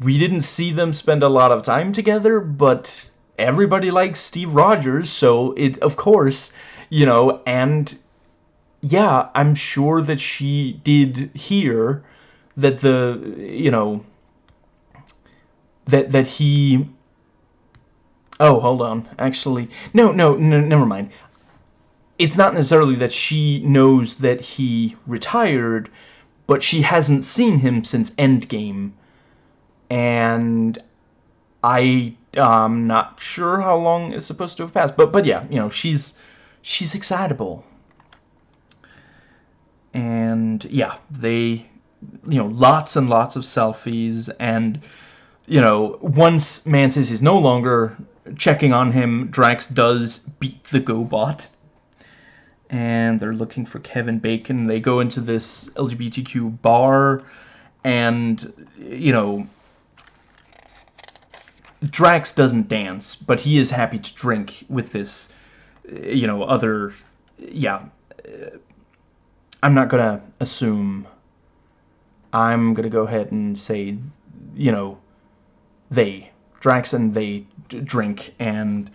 we didn't see them spend a lot of time together but everybody likes Steve Rogers so it of course you know, and yeah, I'm sure that she did hear that the, you know, that, that he, oh, hold on, actually, no, no, no, never mind. It's not necessarily that she knows that he retired, but she hasn't seen him since Endgame, and I, I'm not sure how long is supposed to have passed, but, but yeah, you know, she's, she's excitable. And yeah, they, you know, lots and lots of selfies. And, you know, once Mantis is no longer checking on him, Drax does beat the GoBot. And they're looking for Kevin Bacon. They go into this LGBTQ bar. And, you know, Drax doesn't dance, but he is happy to drink with this you know, other, yeah, I'm not to assume. I'm to go ahead and say, you know, they, Drax and they drink and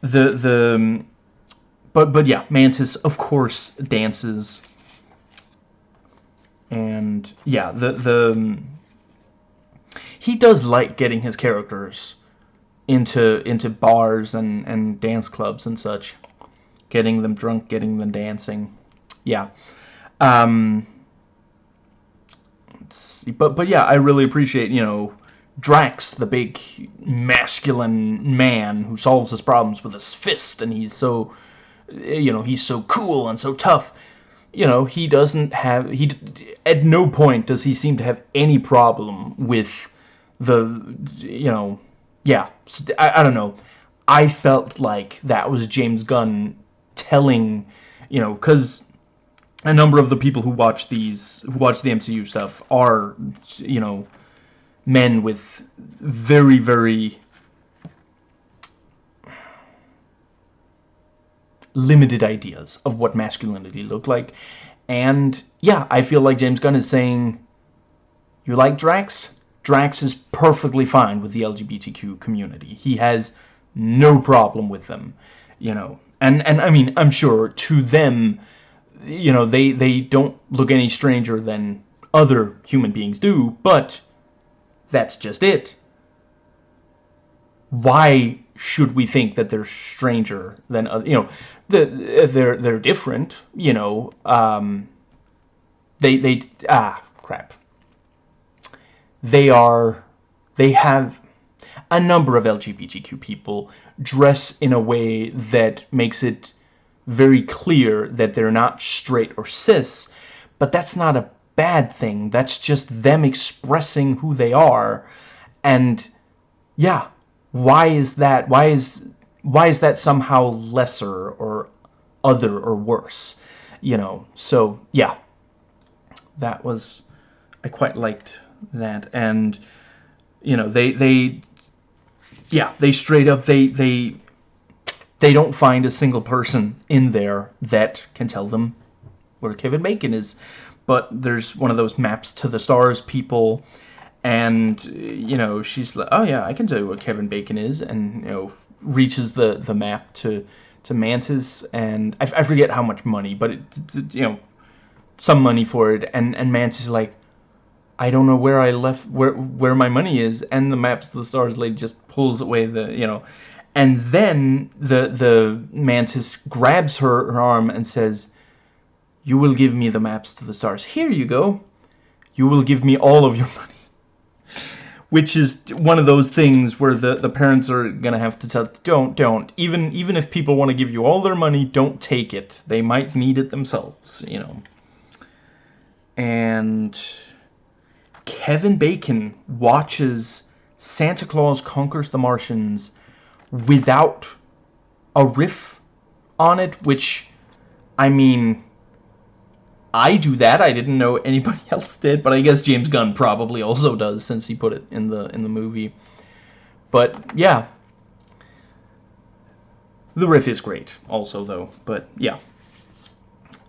the, the, but, but yeah, Mantis, of course, dances. And yeah, the, the, he does like getting his characters into into bars and and dance clubs and such, getting them drunk, getting them dancing. Yeah. Um, but but yeah, I really appreciate you know Drax, the big masculine man who solves his problems with his fist, and he's so eh, you know he's so cool and so tough. You know he doesn't have he at no point does he seem to have any problem with the you know yeah, I, I don't know. I felt like that was James Gunn telling, you know, because a number of the people who watch these, who watch the MCU stuff, are, you know, men with very, very limited ideas of what masculinity looked like. And yeah, I feel like James Gunn is saying, you like Drax? Drax is perfectly fine with the LGBTQ community. He has no problem with them, you know. And and I mean, I'm sure to them, you know, they they don't look any stranger than other human beings do, but that's just it. Why should we think that they're stranger than other, you know, the, they're they're different, you know, um they they ah crap. They are they have a number of LGBTQ people dress in a way that makes it very clear that they're not straight or cis, but that's not a bad thing. That's just them expressing who they are. And yeah, why is that? Why is why is that somehow lesser or other or worse? You know, so yeah. That was I quite liked that and you know, they they yeah, they straight up they they they don't find a single person in there that can tell them where Kevin Bacon is. But there's one of those maps to the stars people and you know, she's like, "Oh yeah, I can tell you what Kevin Bacon is." And you know, reaches the the map to to Mantis and I, I forget how much money, but it, you know, some money for it and and Mantis is like I don't know where I left where where my money is and the maps to the stars lady just pulls away the you know and then the the mantis grabs her, her arm and says you will give me the maps to the stars. Here you go. You will give me all of your <laughs> money. Which is one of those things where the the parents are gonna have to tell don't don't. Even even if people want to give you all their money don't take it. They might need it themselves you know. And Kevin Bacon watches Santa Claus Conquers the Martians without a riff on it, which, I mean, I do that. I didn't know anybody <laughs> else did, but I guess James Gunn probably also does since he put it in the in the movie. But yeah, the riff is great also though. But yeah,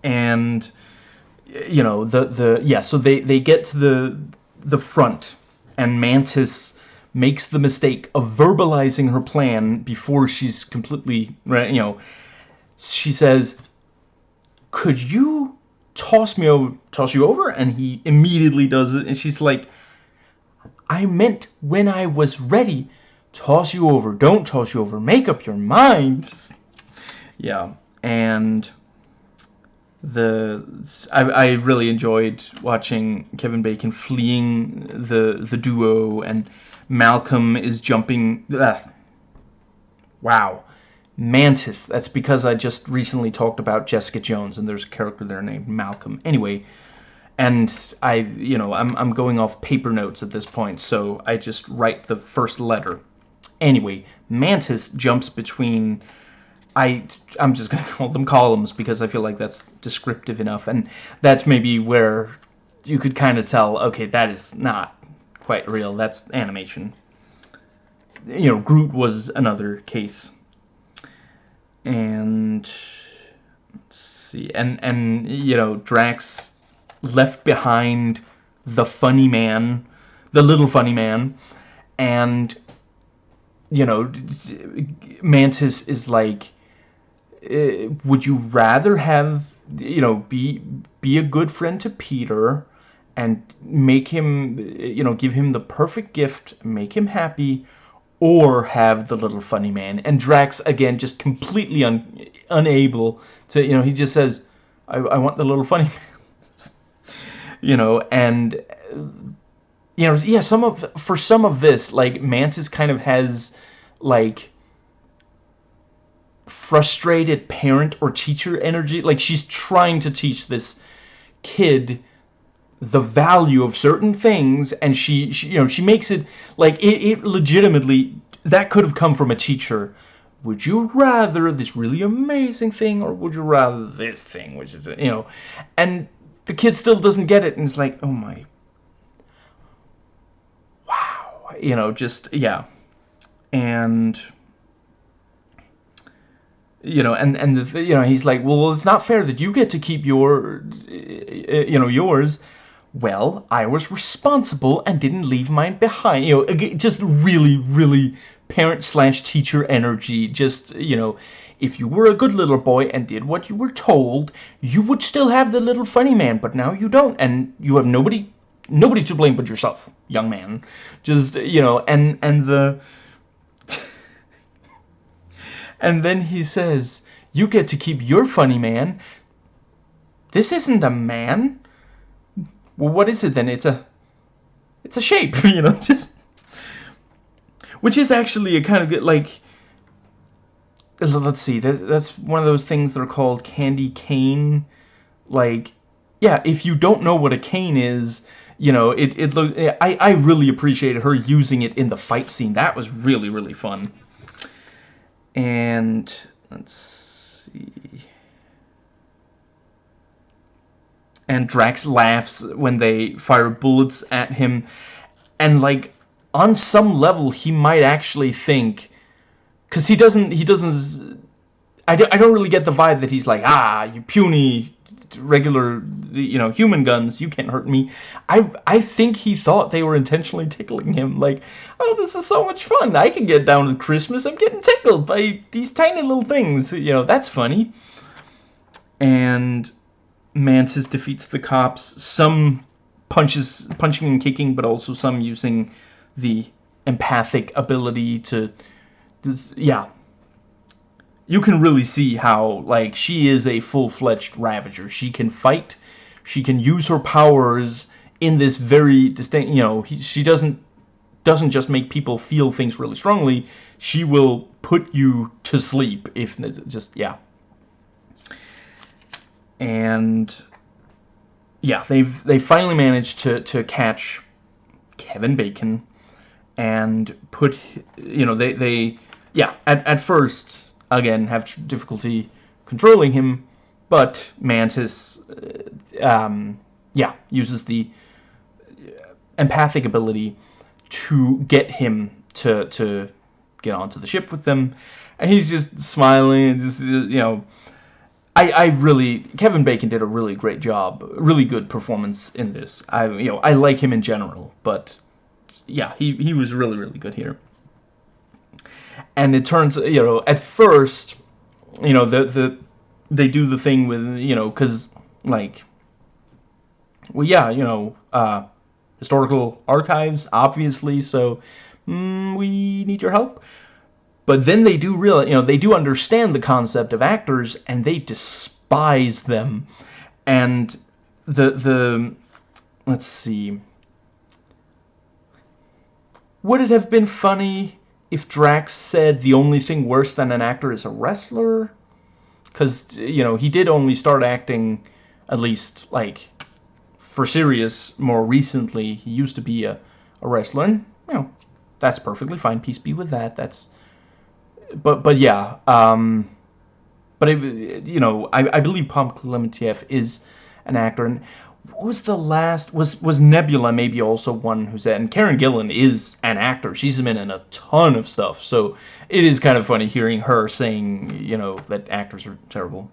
and you know the the yeah. So they they get to the the front, and Mantis makes the mistake of verbalizing her plan before she's completely, you know, she says, could you toss me over, toss you over? And he immediately does it, and she's like, I meant when I was ready, toss you over, don't toss you over, make up your mind. Yeah, and the I, I really enjoyed watching Kevin Bacon fleeing the the duo and Malcolm is jumping uh, wow Mantis that's because I just recently talked about Jessica Jones and there's a character there named Malcolm anyway and I you know I'm, I'm going off paper notes at this point so I just write the first letter anyway Mantis jumps between I, I'm just going <laughs> to call them columns because I feel like that's descriptive enough. And that's maybe where you could kind of tell, okay, that is not quite real. That's animation. You know, Groot was another case. And, let's see, and, and, you know, Drax left behind the funny man, the little funny man, and, you know, Mantis is like, uh, would you rather have you know be be a good friend to Peter and make him you know give him the perfect gift make him happy or have the little funny man and Drax again just completely un, unable to you know he just says I, I want the little funny <laughs> man you know and you know yeah some of for some of this like Mantis kind of has like frustrated parent or teacher energy. Like she's trying to teach this kid the value of certain things and she, she you know she makes it like it, it legitimately that could have come from a teacher. Would you rather this really amazing thing or would you rather this thing which is you know and the kid still doesn't get it and it's like oh my wow you know just yeah. And you know and and the, you know he's like well it's not fair that you get to keep your you know yours well i was responsible and didn't leave mine behind you know just really really parent slash teacher energy just you know if you were a good little boy and did what you were told you would still have the little funny man but now you don't and you have nobody nobody to blame but yourself young man just you know and and the <laughs> and then he says, you get to keep your funny man. This isn't a man. Well, what is it then? It's a, it's a shape, <laughs> you know, just, which is actually a kind of good, like, let's see, that, that's one of those things that are called candy cane, like, yeah, if you don't know what a cane is, you know, it, it looks, I, I really appreciated her using it in the fight scene. That was really, really fun. And let's see. And Drax laughs when they fire bullets at him. And like on some level he might actually think cuz he doesn't he doesn't I don't, I don't really get the vibe that he's like, "Ah, you puny regular, you know, human guns. You can't hurt me. I I think he thought they were intentionally tickling him. Like, oh, this is so much fun. I can get down to Christmas. I'm getting tickled by these tiny little things. You know, that's funny. And Mantis defeats the cops. Some punches, punching and kicking, but also some using the empathic ability to, yeah, you can really see how, like, she is a full-fledged Ravager. She can fight, she can use her powers in this very distinct, you know, he, she doesn't doesn't just make people feel things really strongly, she will put you to sleep if just, yeah. And, yeah, they've they finally managed to, to catch Kevin Bacon and put, you know, they, they yeah, at, at first again, have difficulty controlling him, but Mantis, uh, um, yeah, uses the empathic ability to get him to, to get onto the ship with them, and he's just smiling and just, you know, I, I really, Kevin Bacon did a really great job, really good performance in this. I, you know, I like him in general, but yeah, he, he was really, really good here and it turns you know at first you know the the they do the thing with you know because like well yeah you know uh historical archives obviously so mm, we need your help but then they do realize, you know they do understand the concept of actors and they despise them and the the let's see would it have been funny if Drax said the only thing worse than an actor is a wrestler, because you know he did only start acting, at least like for serious more recently. He used to be a, a wrestler, and you know that's perfectly fine. Peace be with that. That's but but yeah. Um, but it, you know I I believe Pom Klementieff is an actor, and what was the last was was Nebula maybe also one who's at and Karen Gillan is an actor. She's been in a ton of stuff. So it is kind of funny hearing her saying you know that actors are terrible.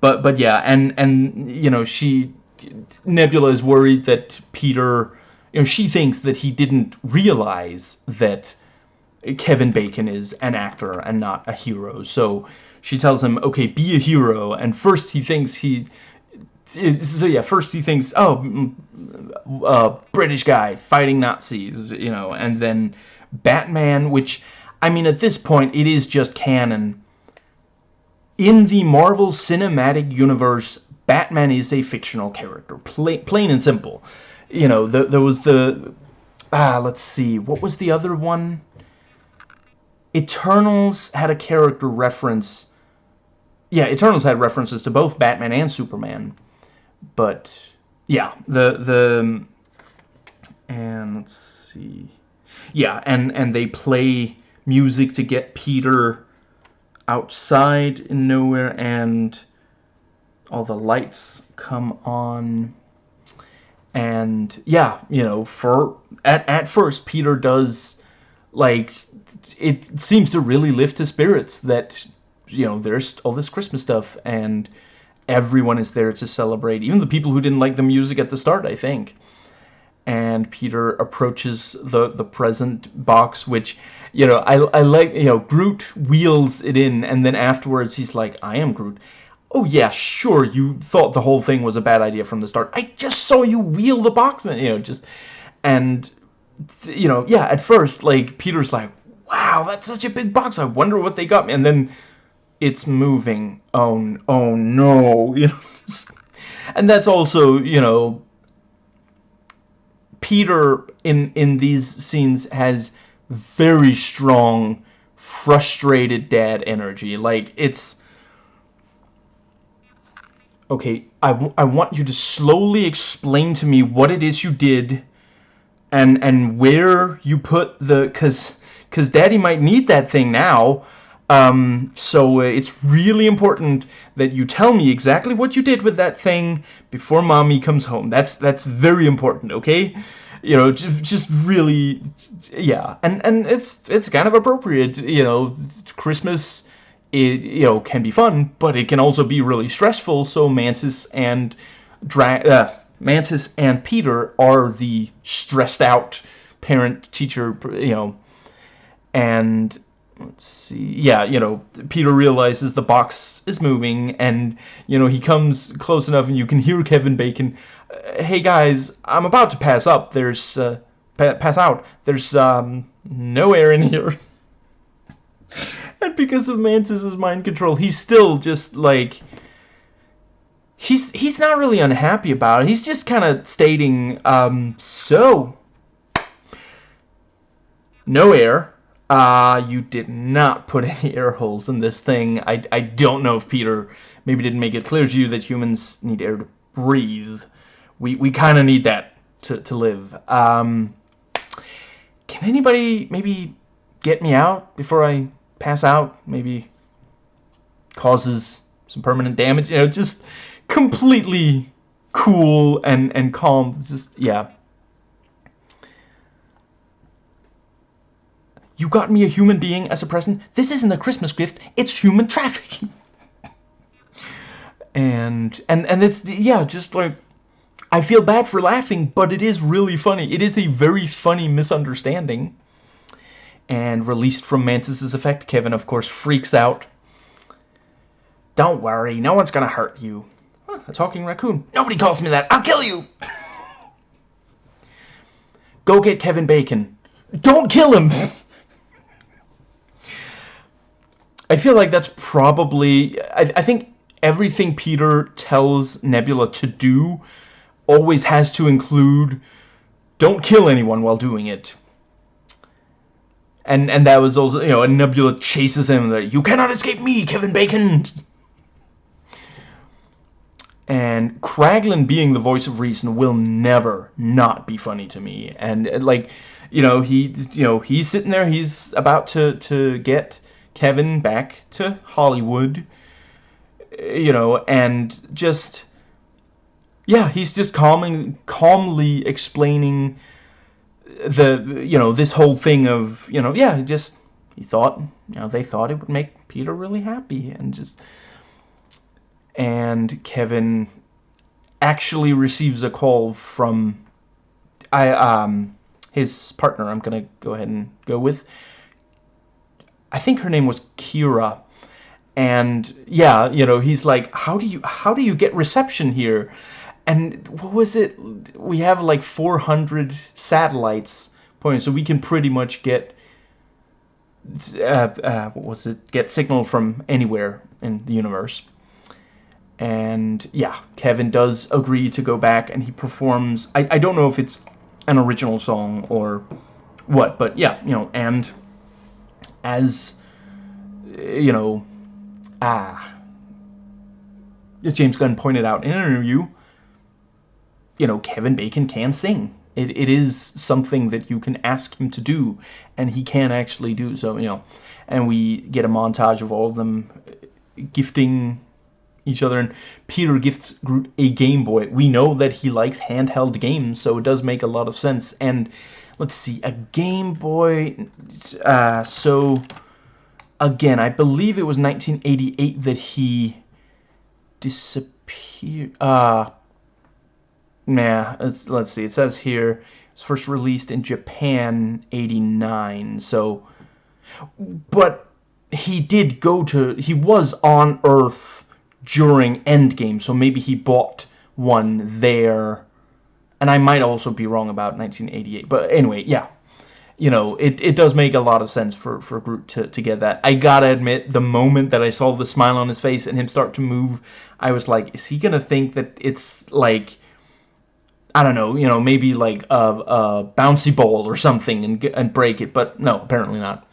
But but yeah and and you know she Nebula is worried that Peter you know she thinks that he didn't realize that Kevin Bacon is an actor and not a hero so she tells him okay be a hero and first he thinks he so yeah, first he thinks, oh, uh, British guy fighting Nazis, you know, and then Batman, which, I mean, at this point, it is just canon. In the Marvel Cinematic Universe, Batman is a fictional character, plain, plain and simple. You know, the, there was the, ah, let's see, what was the other one? Eternals had a character reference. Yeah, Eternals had references to both Batman and Superman but yeah, the the and let's see, yeah, and and they play music to get Peter outside in Knowhere and all the lights come on and yeah you know for at, at first peter does like it seems to really lift his spirits that you know there's all this christmas stuff and everyone is there to celebrate even the people who didn't like the music at the start i think and peter approaches the the present box which you know i i like you know groot wheels it in and then afterwards he's like i am groot Oh yeah, sure, you thought the whole thing was a bad idea from the start. I just saw you wheel the box, and, you know, just... And, you know, yeah, at first, like, Peter's like, wow, that's such a big box, I wonder what they got me. And then it's moving. Oh, oh no, <laughs> you know. and that's also, you know, Peter in in these scenes has very strong, frustrated dad energy. Like, it's okay, I, I want you to slowly explain to me what it is you did and and where you put the cuz cuz daddy might need that thing now um, so uh, it's really important that you tell me exactly what you did with that thing before mommy comes home that's that's very important okay you know just, just really yeah and and it's it's kind of appropriate you know christmas it you know can be fun, but it can also be really stressful. So Mantis and drag uh, Mantis and Peter are the stressed out parent teacher, you know, and let's see, yeah, you know, Peter realizes the box is moving, and you know he comes close enough, and you can hear Kevin Bacon. Uh, hey guys, I'm about to pass up. There's uh, pa pass out. There's um, no air in here. <laughs> and because of Mantis's mind control, he's still just like he's he's not really unhappy about it. He's just kind of stating, um, so no air. Uh, you did not put <laughs> any air holes in this thing. I, I don't know if Peter maybe didn't make it clear to you that humans need air to breathe. We, we kind of need that to, to live. Um, can anybody maybe get me out before I pass out, maybe causes some permanent damage. You know, just completely cool and and calm. It's just yeah. You got me a human being as a present. This isn't a Christmas gift. It's human trafficking. <laughs> and and and it's yeah, just like I feel bad for laughing, but it is really funny. It is a very funny misunderstanding and released from Mantis's effect. Kevin, of course, freaks out. Don't worry, no one's gonna hurt you. Huh, a talking raccoon. Nobody calls me that. I'll kill you! Go get Kevin Bacon. Don't kill him! I feel like that's probably... I, I think everything Peter tells Nebula to do always has to include don't kill anyone while doing it and and that was also you know and Nebula chases him like you cannot escape me Kevin Bacon and Kraglin being the voice of reason will never not be funny to me. And uh, like you know he you know he's sitting there he's about to to get Kevin back to Hollywood uh, you know and just yeah he's just calming calmly explaining the you know this whole thing of you know yeah just he thought you know they thought it would make Peter really happy and just and Kevin actually receives a call from I um his partner I'm gonna go ahead and go with I think her name was Kira and yeah you know he's like how do you how do you get reception here and what was it? We have like 400 satellites pointing, so we can pretty much get uh, uh, what was it? Get signal from anywhere in the universe. And yeah, Kevin does agree to go back, and he performs. I I don't know if it's an original song or what, but yeah, you know, and as you know, ah, James Gunn pointed out in an interview you know, Kevin Bacon can sing. It, it is something that you can ask him to do, and he can actually do so, you know. And we get a montage of all of them gifting each other, and Peter gifts Groot a Game Boy. We know that he likes handheld games, so it does make a lot of sense. And let's see, a Game Boy. Uh, so again, I believe it was 1988 that he disappeared. Uh, nah, let's, let's see. It says here it was first released in Japan 89. So, but he did go to. He was on Earth during Endgame, so maybe he bought one there. And I might also be wrong about 1988. But anyway, yeah. You know, it, it does make a lot of sense for, for Groot to, to get that. I gotta admit, the moment that I saw the smile on his face and him start to move, I was like, is he gonna think that it's like... I don't know, you know, maybe like a, a bouncy ball or something and, and break it, but no, apparently not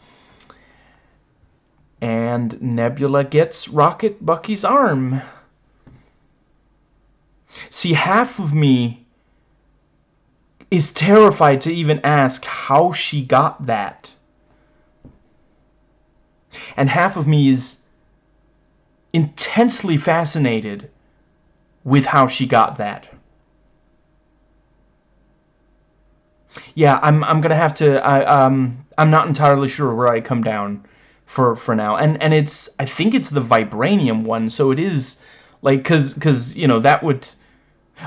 and Nebula gets Rocket Bucky's arm. See, half of me is terrified to even ask how she got that. And half of me is intensely fascinated with how she got that. Yeah, I'm I'm gonna have to. I um I'm not entirely sure where I come down for for now. And and it's i think it's the vibranium one so it is like because because you know that would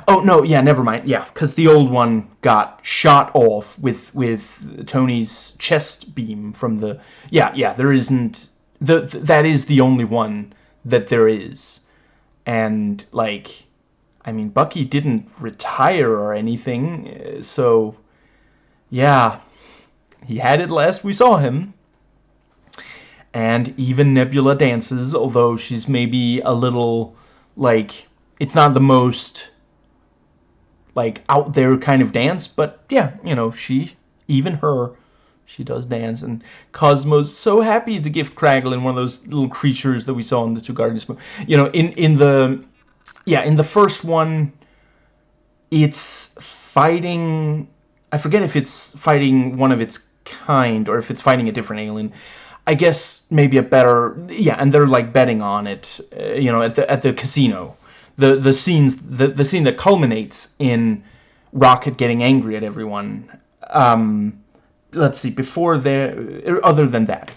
oh no yeah never mind yeah because the old one got shot off with with tony's chest beam from the yeah yeah there isn't the that is the only one that there is. And like i mean bucky didn't retire or anything eh, so yeah he had it last we saw him and even Nebula dances, although she's maybe a little, like, it's not the most, like, out there kind of dance, but yeah, you know, she, even her, she does dance, and Cosmo's so happy to gift Kraglin one of those little creatures that we saw in the two Guardians movie. You know, in, in the, yeah, in the first one, it's fighting, I forget if it's fighting one of its kind, or if it's fighting a different alien, I guess maybe a better yeah, and they're like betting on it, uh, you know, at the at the casino. The the scenes the the scene that culminates in Rocket getting angry at everyone. Um, let's see, before there, other than that,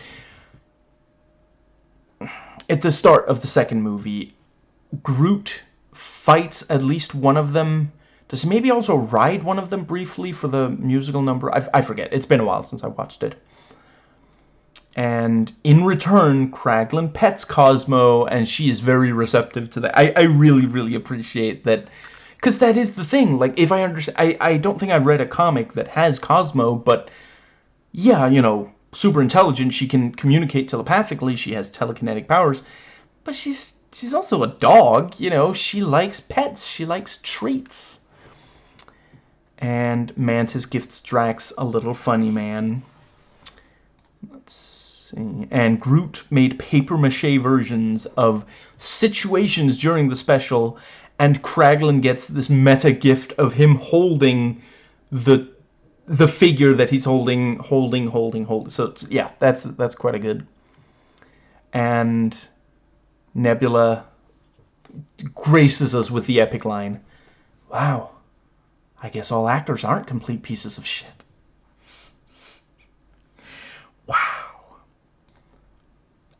at the start of the second movie, Groot fights at least one of them. Does he maybe also ride one of them briefly for the musical number? I, I forget. It's been a while since I watched it. And in return, Kraglin pets Cosmo, and she is very receptive to that. I, I really, really appreciate that. Because that is the thing. Like, if I understand... I, I don't think I've read a comic that has Cosmo, but... Yeah, you know, super intelligent. She can communicate telepathically. She has telekinetic powers. But she's she's also a dog, you know. She likes pets. She likes treats. And Mantis gifts Drax a little funny man. And Groot made paper-mache versions of situations during the special, and Kraglin gets this meta gift of him holding the the figure that he's holding, holding, holding, holding. So yeah, that's that's quite a good. And Nebula graces us with the epic line, "Wow, I guess all actors aren't complete pieces of shit."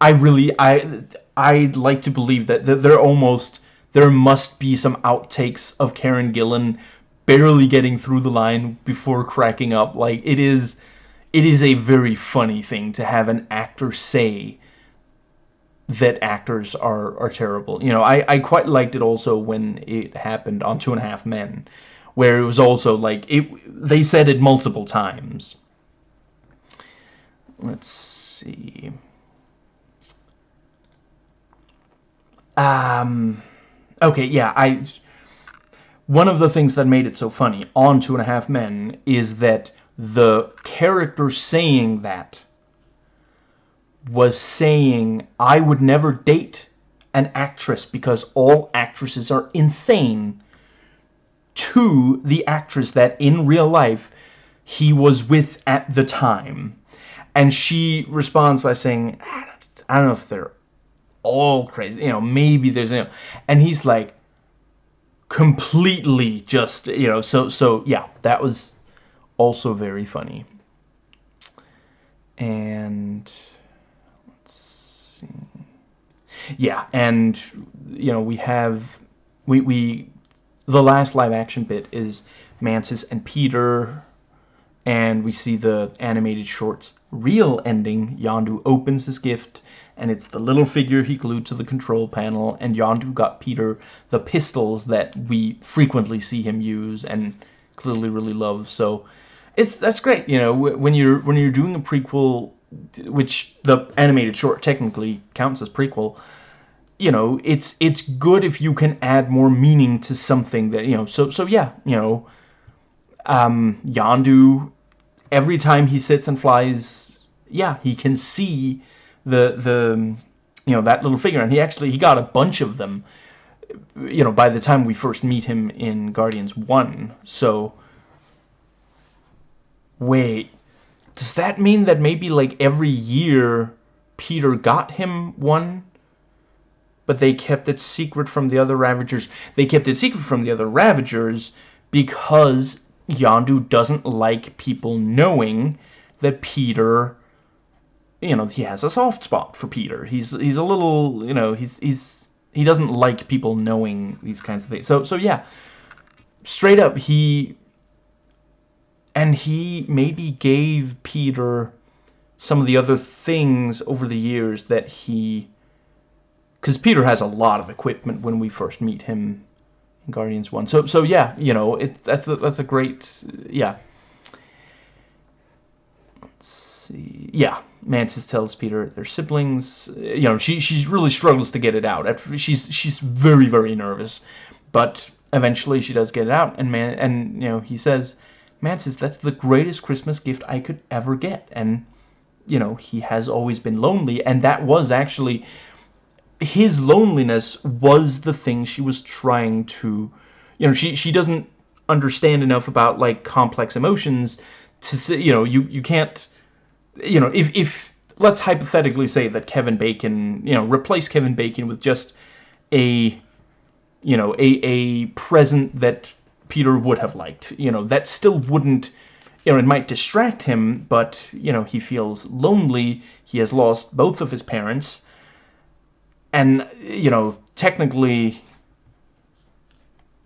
I really, I, I'd like to believe that, that there almost, there must be some outtakes of Karen Gillan barely getting through the line before cracking up. Like, it is, it is a very funny thing to have an actor say that actors are, are terrible. You know, I, I quite liked it also when it happened on Two and a Half Men, where it was also like, it. they said it multiple times. Let's see... Um, okay, yeah, I... One of the things that made it so funny on Two and a Half Men is that the character saying that was saying, I would never date an actress because all actresses are insane. to the actress that in real life he was with at the time. And she responds by saying, I don't know if they're all crazy, you know, maybe there's, you know, and he's like, completely just, you know, so, so, yeah, that was also very funny. And, let's see, yeah, and, you know, we have, we, we, the last live action bit is Mantis and Peter, and we see the animated short's real ending. Yondu opens his gift, and it's the little figure he glued to the control panel, and Yondu got Peter the pistols that we frequently see him use and clearly really loves. So it's that's great, you know, when you're when you're doing a prequel, which the animated short technically counts as prequel you know, it's it's good if you can add more meaning to something that, you know, so so yeah, you know, um Yondu every time he sits and flies, yeah, he can see the the um, you know, that little figure and he actually he got a bunch of them you know, by the time we first meet him in Guardians 1. So wait, does that mean that maybe like every year Peter got him one? but they kept it secret from the other Ravagers. They kept it secret from the other Ravagers because Yondu doesn't like people knowing that Peter, you know, he has a soft spot for Peter. He's he's a little, you know, he's he's he doesn't like people knowing these kinds of things. So so yeah, straight up he and he maybe gave Peter some of the other things over the years that he because Peter has a lot of equipment when we first meet him in Guardians 1. So, so yeah, you know, it, that's, a, that's a great, yeah. Let's see. Yeah, Mantis tells Peter they're siblings. You know, she, she really struggles to get it out. She's, she's very, very nervous. But eventually she does get it out. And, man, and you know, he says, Mantis, that's the greatest Christmas gift I could ever get. And, you know, he has always been lonely. And that was actually his loneliness was the thing she was trying to you know she she doesn't understand enough about like complex emotions to say you know you you can't you know if if let's hypothetically say that Kevin Bacon you know replace Kevin Bacon with just a you know a a present that Peter would have liked you know that still wouldn't you know it might distract him but you know he feels lonely he has lost both of his parents and, you know, technically,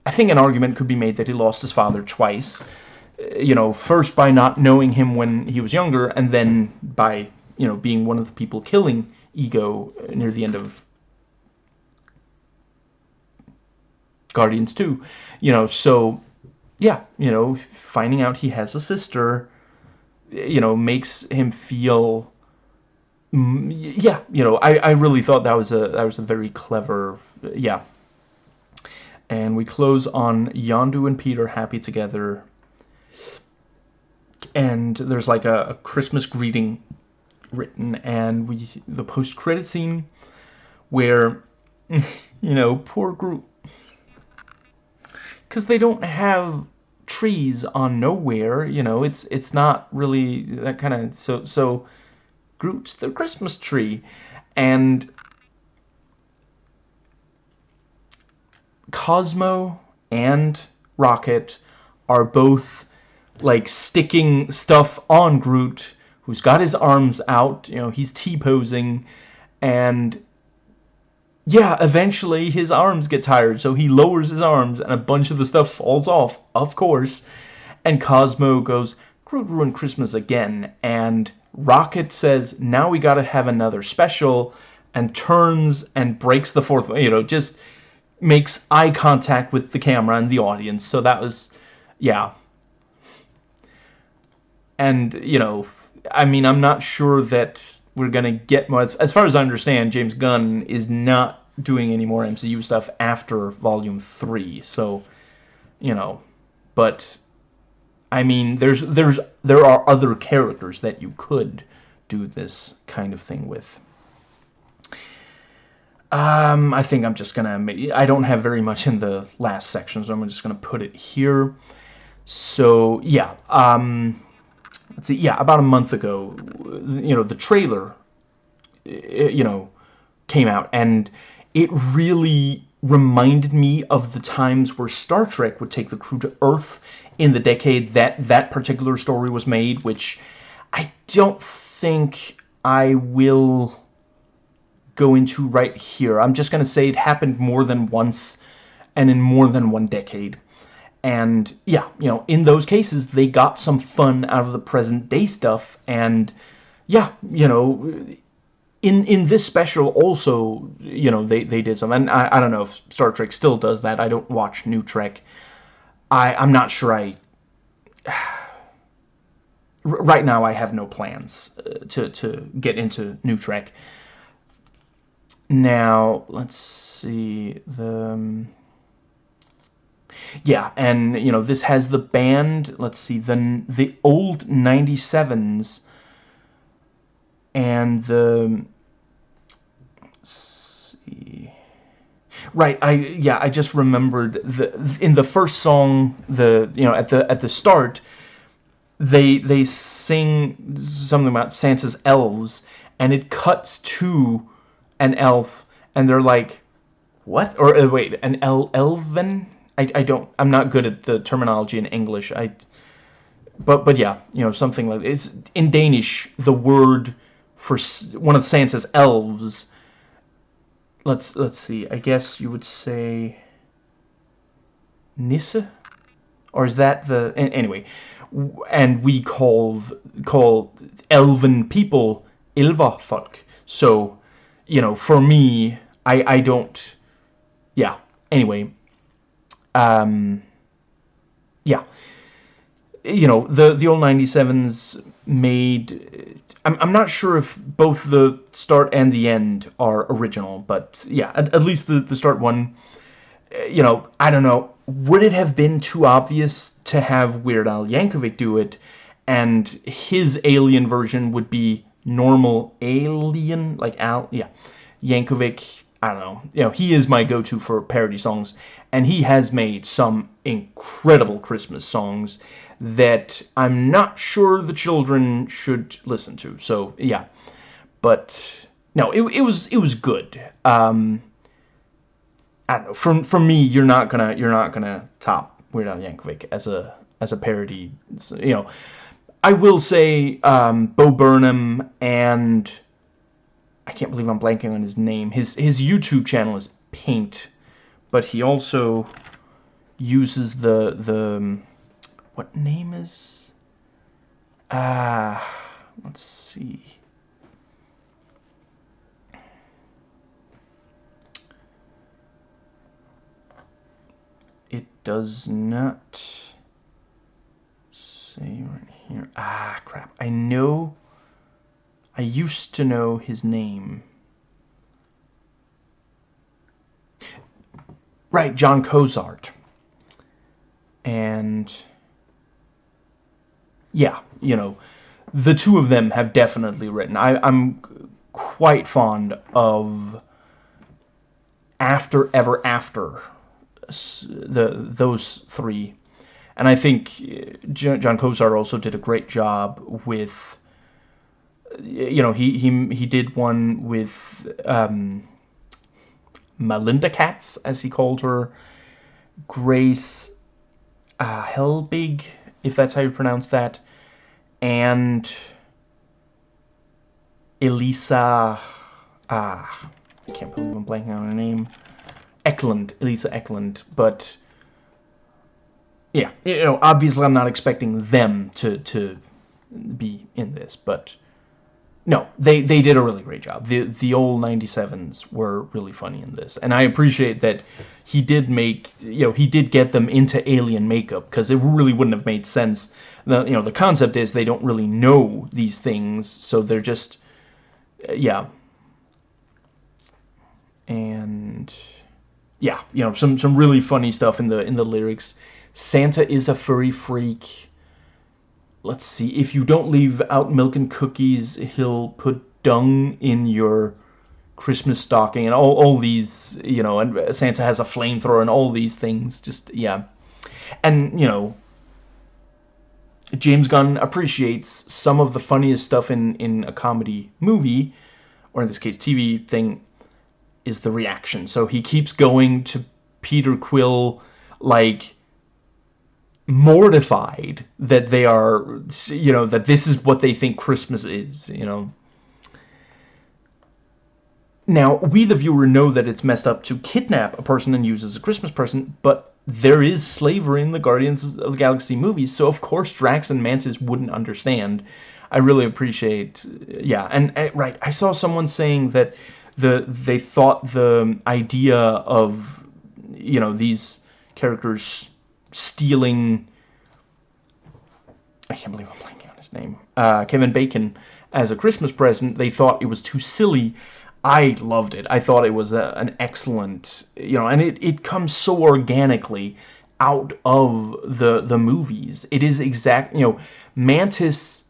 I think an argument could be made that he lost his father twice. You know, first by not knowing him when he was younger, and then by, you know, being one of the people killing Ego near the end of Guardians 2. You know, so, yeah, you know, finding out he has a sister, you know, makes him feel mm, yeah, you know, I, I really thought that was a that was a very clever, yeah. And we close on Yondu and Peter happy together. And there's like a, a Christmas greeting written, and we the post credit scene where, <laughs> you know, poor Groot, because they don't have trees on Knowhere. You know, it's it's not really that kind of so so Groot's the Christmas tree. And Cosmo and Rocket are both like sticking stuff on Groot who's got his arms out, you know, he's T-posing and yeah, eventually his arms get tired, so he lowers his arms and a bunch of the stuff falls off, of course. And Cosmo goes, Groot ruined Christmas again, and Rocket says, now we gotta have another special, and turns and breaks the fourth, you know, just makes eye contact with the camera and the audience. So that was, yeah. And, you know, I mean, I'm not sure that we're gonna get more. As, as far as I understand, James Gunn is not doing any more MCU stuff after Volume 3. So, you know, but I mean, there's there's there are other characters that you could do this kind of thing with. Um, I think I'm just gonna. I don't have very much in the last section, so I'm just gonna put it here. So yeah, um, let's see. Yeah, about a month ago, you know, the trailer, you know, came out, and it really reminded me of the times where Star Trek would take the crew to Earth in the decade that that particular story was made, which I don't think I will go into right here. I'm just going to say it happened more than once and in more than one decade. And yeah, you know, in those cases, they got some fun out of the present day stuff. And yeah, you know, in in this special also, you know, they, they did some. And I, I don't know if Star Trek still does that. I don't watch New Trek. I, I'm not sure I... <sighs> right now, I have no plans uh, to, to get into New Trek. Now, let's see, the... Yeah, and, you know, this has the band, let's see, the, the old 97s and the... see... Right, I yeah, I just remembered the in the first song, the you know at the at the start, they they sing something about Santa's elves, and it cuts to an elf, and they're like, what? Or uh, wait, an el elven? I, I don't, I'm not good at the terminology in English. I, but but yeah, you know something like it's in Danish. The word for one of Santa's elves. Let's let's see. I guess you would say Nisse, or is that the anyway? And we call call elven people ilva Ilverfolk. So you know, for me, I, I don't, yeah, anyway, um, yeah, you know, the, the old 97s made, I'm, I'm not sure if both the start and the end are original, but yeah, at, at least the, the start one, you know, I don't know, would it have been too obvious to have Weird Al Yankovic do it, and his alien version would be normal alien, like Al, yeah, Yankovic, I don't know, you know, he is my go-to for parody songs, and he has made some incredible Christmas songs that I'm not sure the children should listen to, so, yeah, but, no, it, it was, it was good, um, I don't know, from, from me, you're not gonna, you're not gonna top Weird Al Yankovic as a, as a parody, you know, I will say um, Bo Burnham and I can't believe I'm blanking on his name. His his YouTube channel is Paint, but he also uses the the what name is ah uh, let's see. It does not say right here. Ah, crap. I know... I used to know his name. Right, Jon Cozart. And... Yeah, you know, the two of them have definitely written. I, I'm quite fond of After Ever After, the those three and I think uh, Jon Cozart also did a great job with, you know, he he he did one with um, Melinda Katz, as he called her, Grace uh, Helbig, if that's how you pronounce that, and Elisa, ah, I can't believe I'm blanking on her name, Eklund, Elisa Eklund, but yeah, you know, obviously I'm not expecting them to to be in this, but no, they they did a really great job. The the old 97s were really funny in this, and I appreciate that he did make you know he did get them into alien makeup because it really wouldn't have made sense. The you know the concept is they don't really know these things, so they're just uh, yeah. And yeah, you know some some really funny stuff in the in the lyrics Santa is a furry freak. Let's see. If you don't leave out milk and cookies, he'll put dung in your Christmas stocking and all, all these, you know, and Santa has a flamethrower and all these things. Just, yeah. And, you know, James Gunn appreciates some of the funniest stuff in, in a comedy movie, or in this case TV thing, is the reaction. So he keeps going to Peter Quill like mortified that they are, you know, that this is what they think Christmas is, you know. Now, we the viewer know that it's messed up to kidnap a person and use as a Christmas person, but there is slavery in the Guardians of the Galaxy movies, so of course Drax and Mantis wouldn't understand. I really appreciate, yeah, and, and right, I saw someone saying that the they thought the idea of, you know, these characters stealing, I can't believe I'm blanking on his name, uh, Kevin Bacon as a Christmas present, they thought it was too silly I loved it. I thought it was a, an excellent, you know, and it, it comes so organically out of the the movies. It is exact, you know, Mantis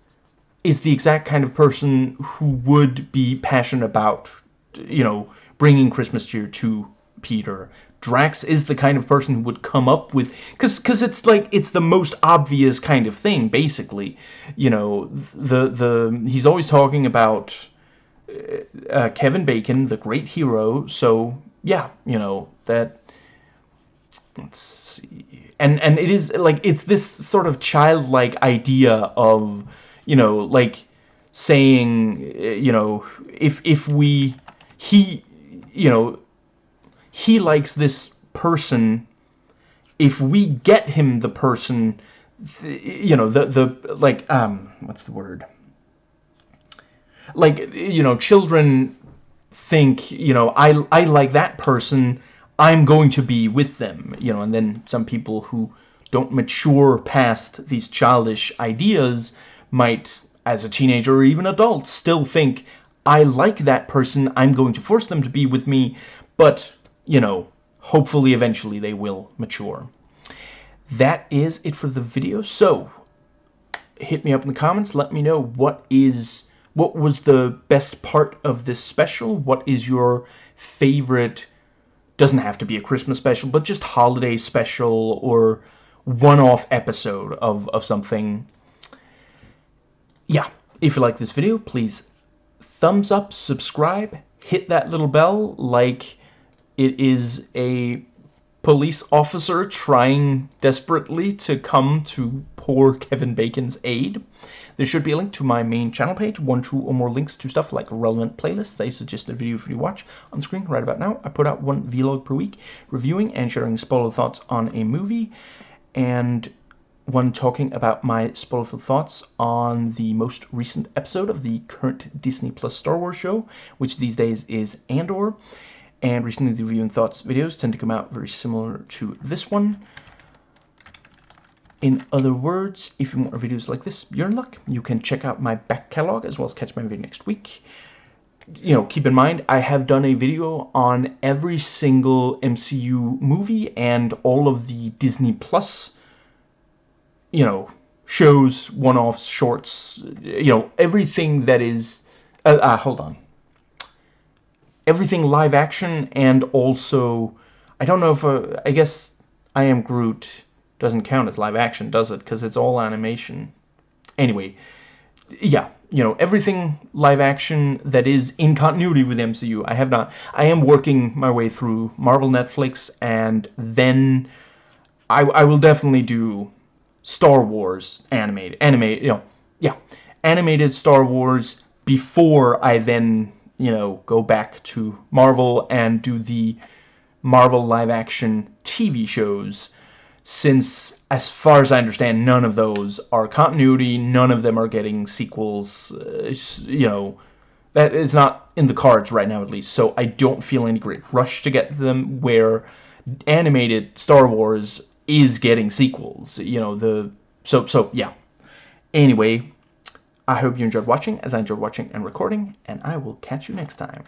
is the exact kind of person who would be passionate about, you know, bringing Christmas cheer to Peter. Drax is the kind of person who would come up with cuz cuz it's like it's the most obvious kind of thing basically. You know, the the he's always talking about uh, Kevin Bacon, the great hero. So yeah, you know that. Let's see, and and it is like it's this sort of childlike idea of you know like saying you know if if we he you know he likes this person. If we get him the person you know the the like um what's the word? Like you know children think you know I I like that person I'm going to be with them you know and then some people who don't mature past these childish ideas might as a teenager or even adult still think I like that person I'm going to force them to be with me but you know hopefully eventually they will mature that is it for the video so hit me up in the comments let me know what is what was the best part of this special? What is your favorite, doesn't have to be a Christmas special, but just holiday special or one-off episode of, of something. Yeah, if you like this video, please thumbs up, subscribe, hit that little bell like it is a police officer trying desperately to come to poor Kevin Bacon's aid. There should be a link to my main channel page, one, two, or more links to stuff like relevant playlists I suggest a video for you to watch on screen right about now. I put out one vlog per week, reviewing and sharing spoiler thoughts on a movie, and one talking about my spoiler thoughts on the most recent episode of the current Disney Plus Star Wars show, which these days is Andor and recently the review and thoughts videos tend to come out very similar to this one. In other words, if you want more videos like this, you're in luck. You can check out my back catalog as well as catch my video next week. You know, keep in mind, I have done a video on every single MCU movie and all of the Disney Plus, you know, shows, one-offs, shorts, you know, everything that is... Uh, uh, hold on everything live action and also I don't know if uh, I guess I Am Groot doesn't count as live action, does it? Because it's all animation. Anyway, yeah, you know, everything live action that is in continuity with MCU. I have not. I am working my way through Marvel Netflix, and then I, I will definitely do Star Wars animated. Animated, you know, yeah, animated Star Wars before I then you know, go back to Marvel and do the Marvel live-action TV shows, since, as far as I understand, none of those are continuity, none of them are getting sequels, uh, you know, that is not in the cards right now, at least, so I don't feel any great rush to get them, where animated Star Wars is getting sequels, you know, the, so, so, yeah. Anyway, I hope you enjoyed watching, as I enjoyed watching and recording, and I will catch you next time.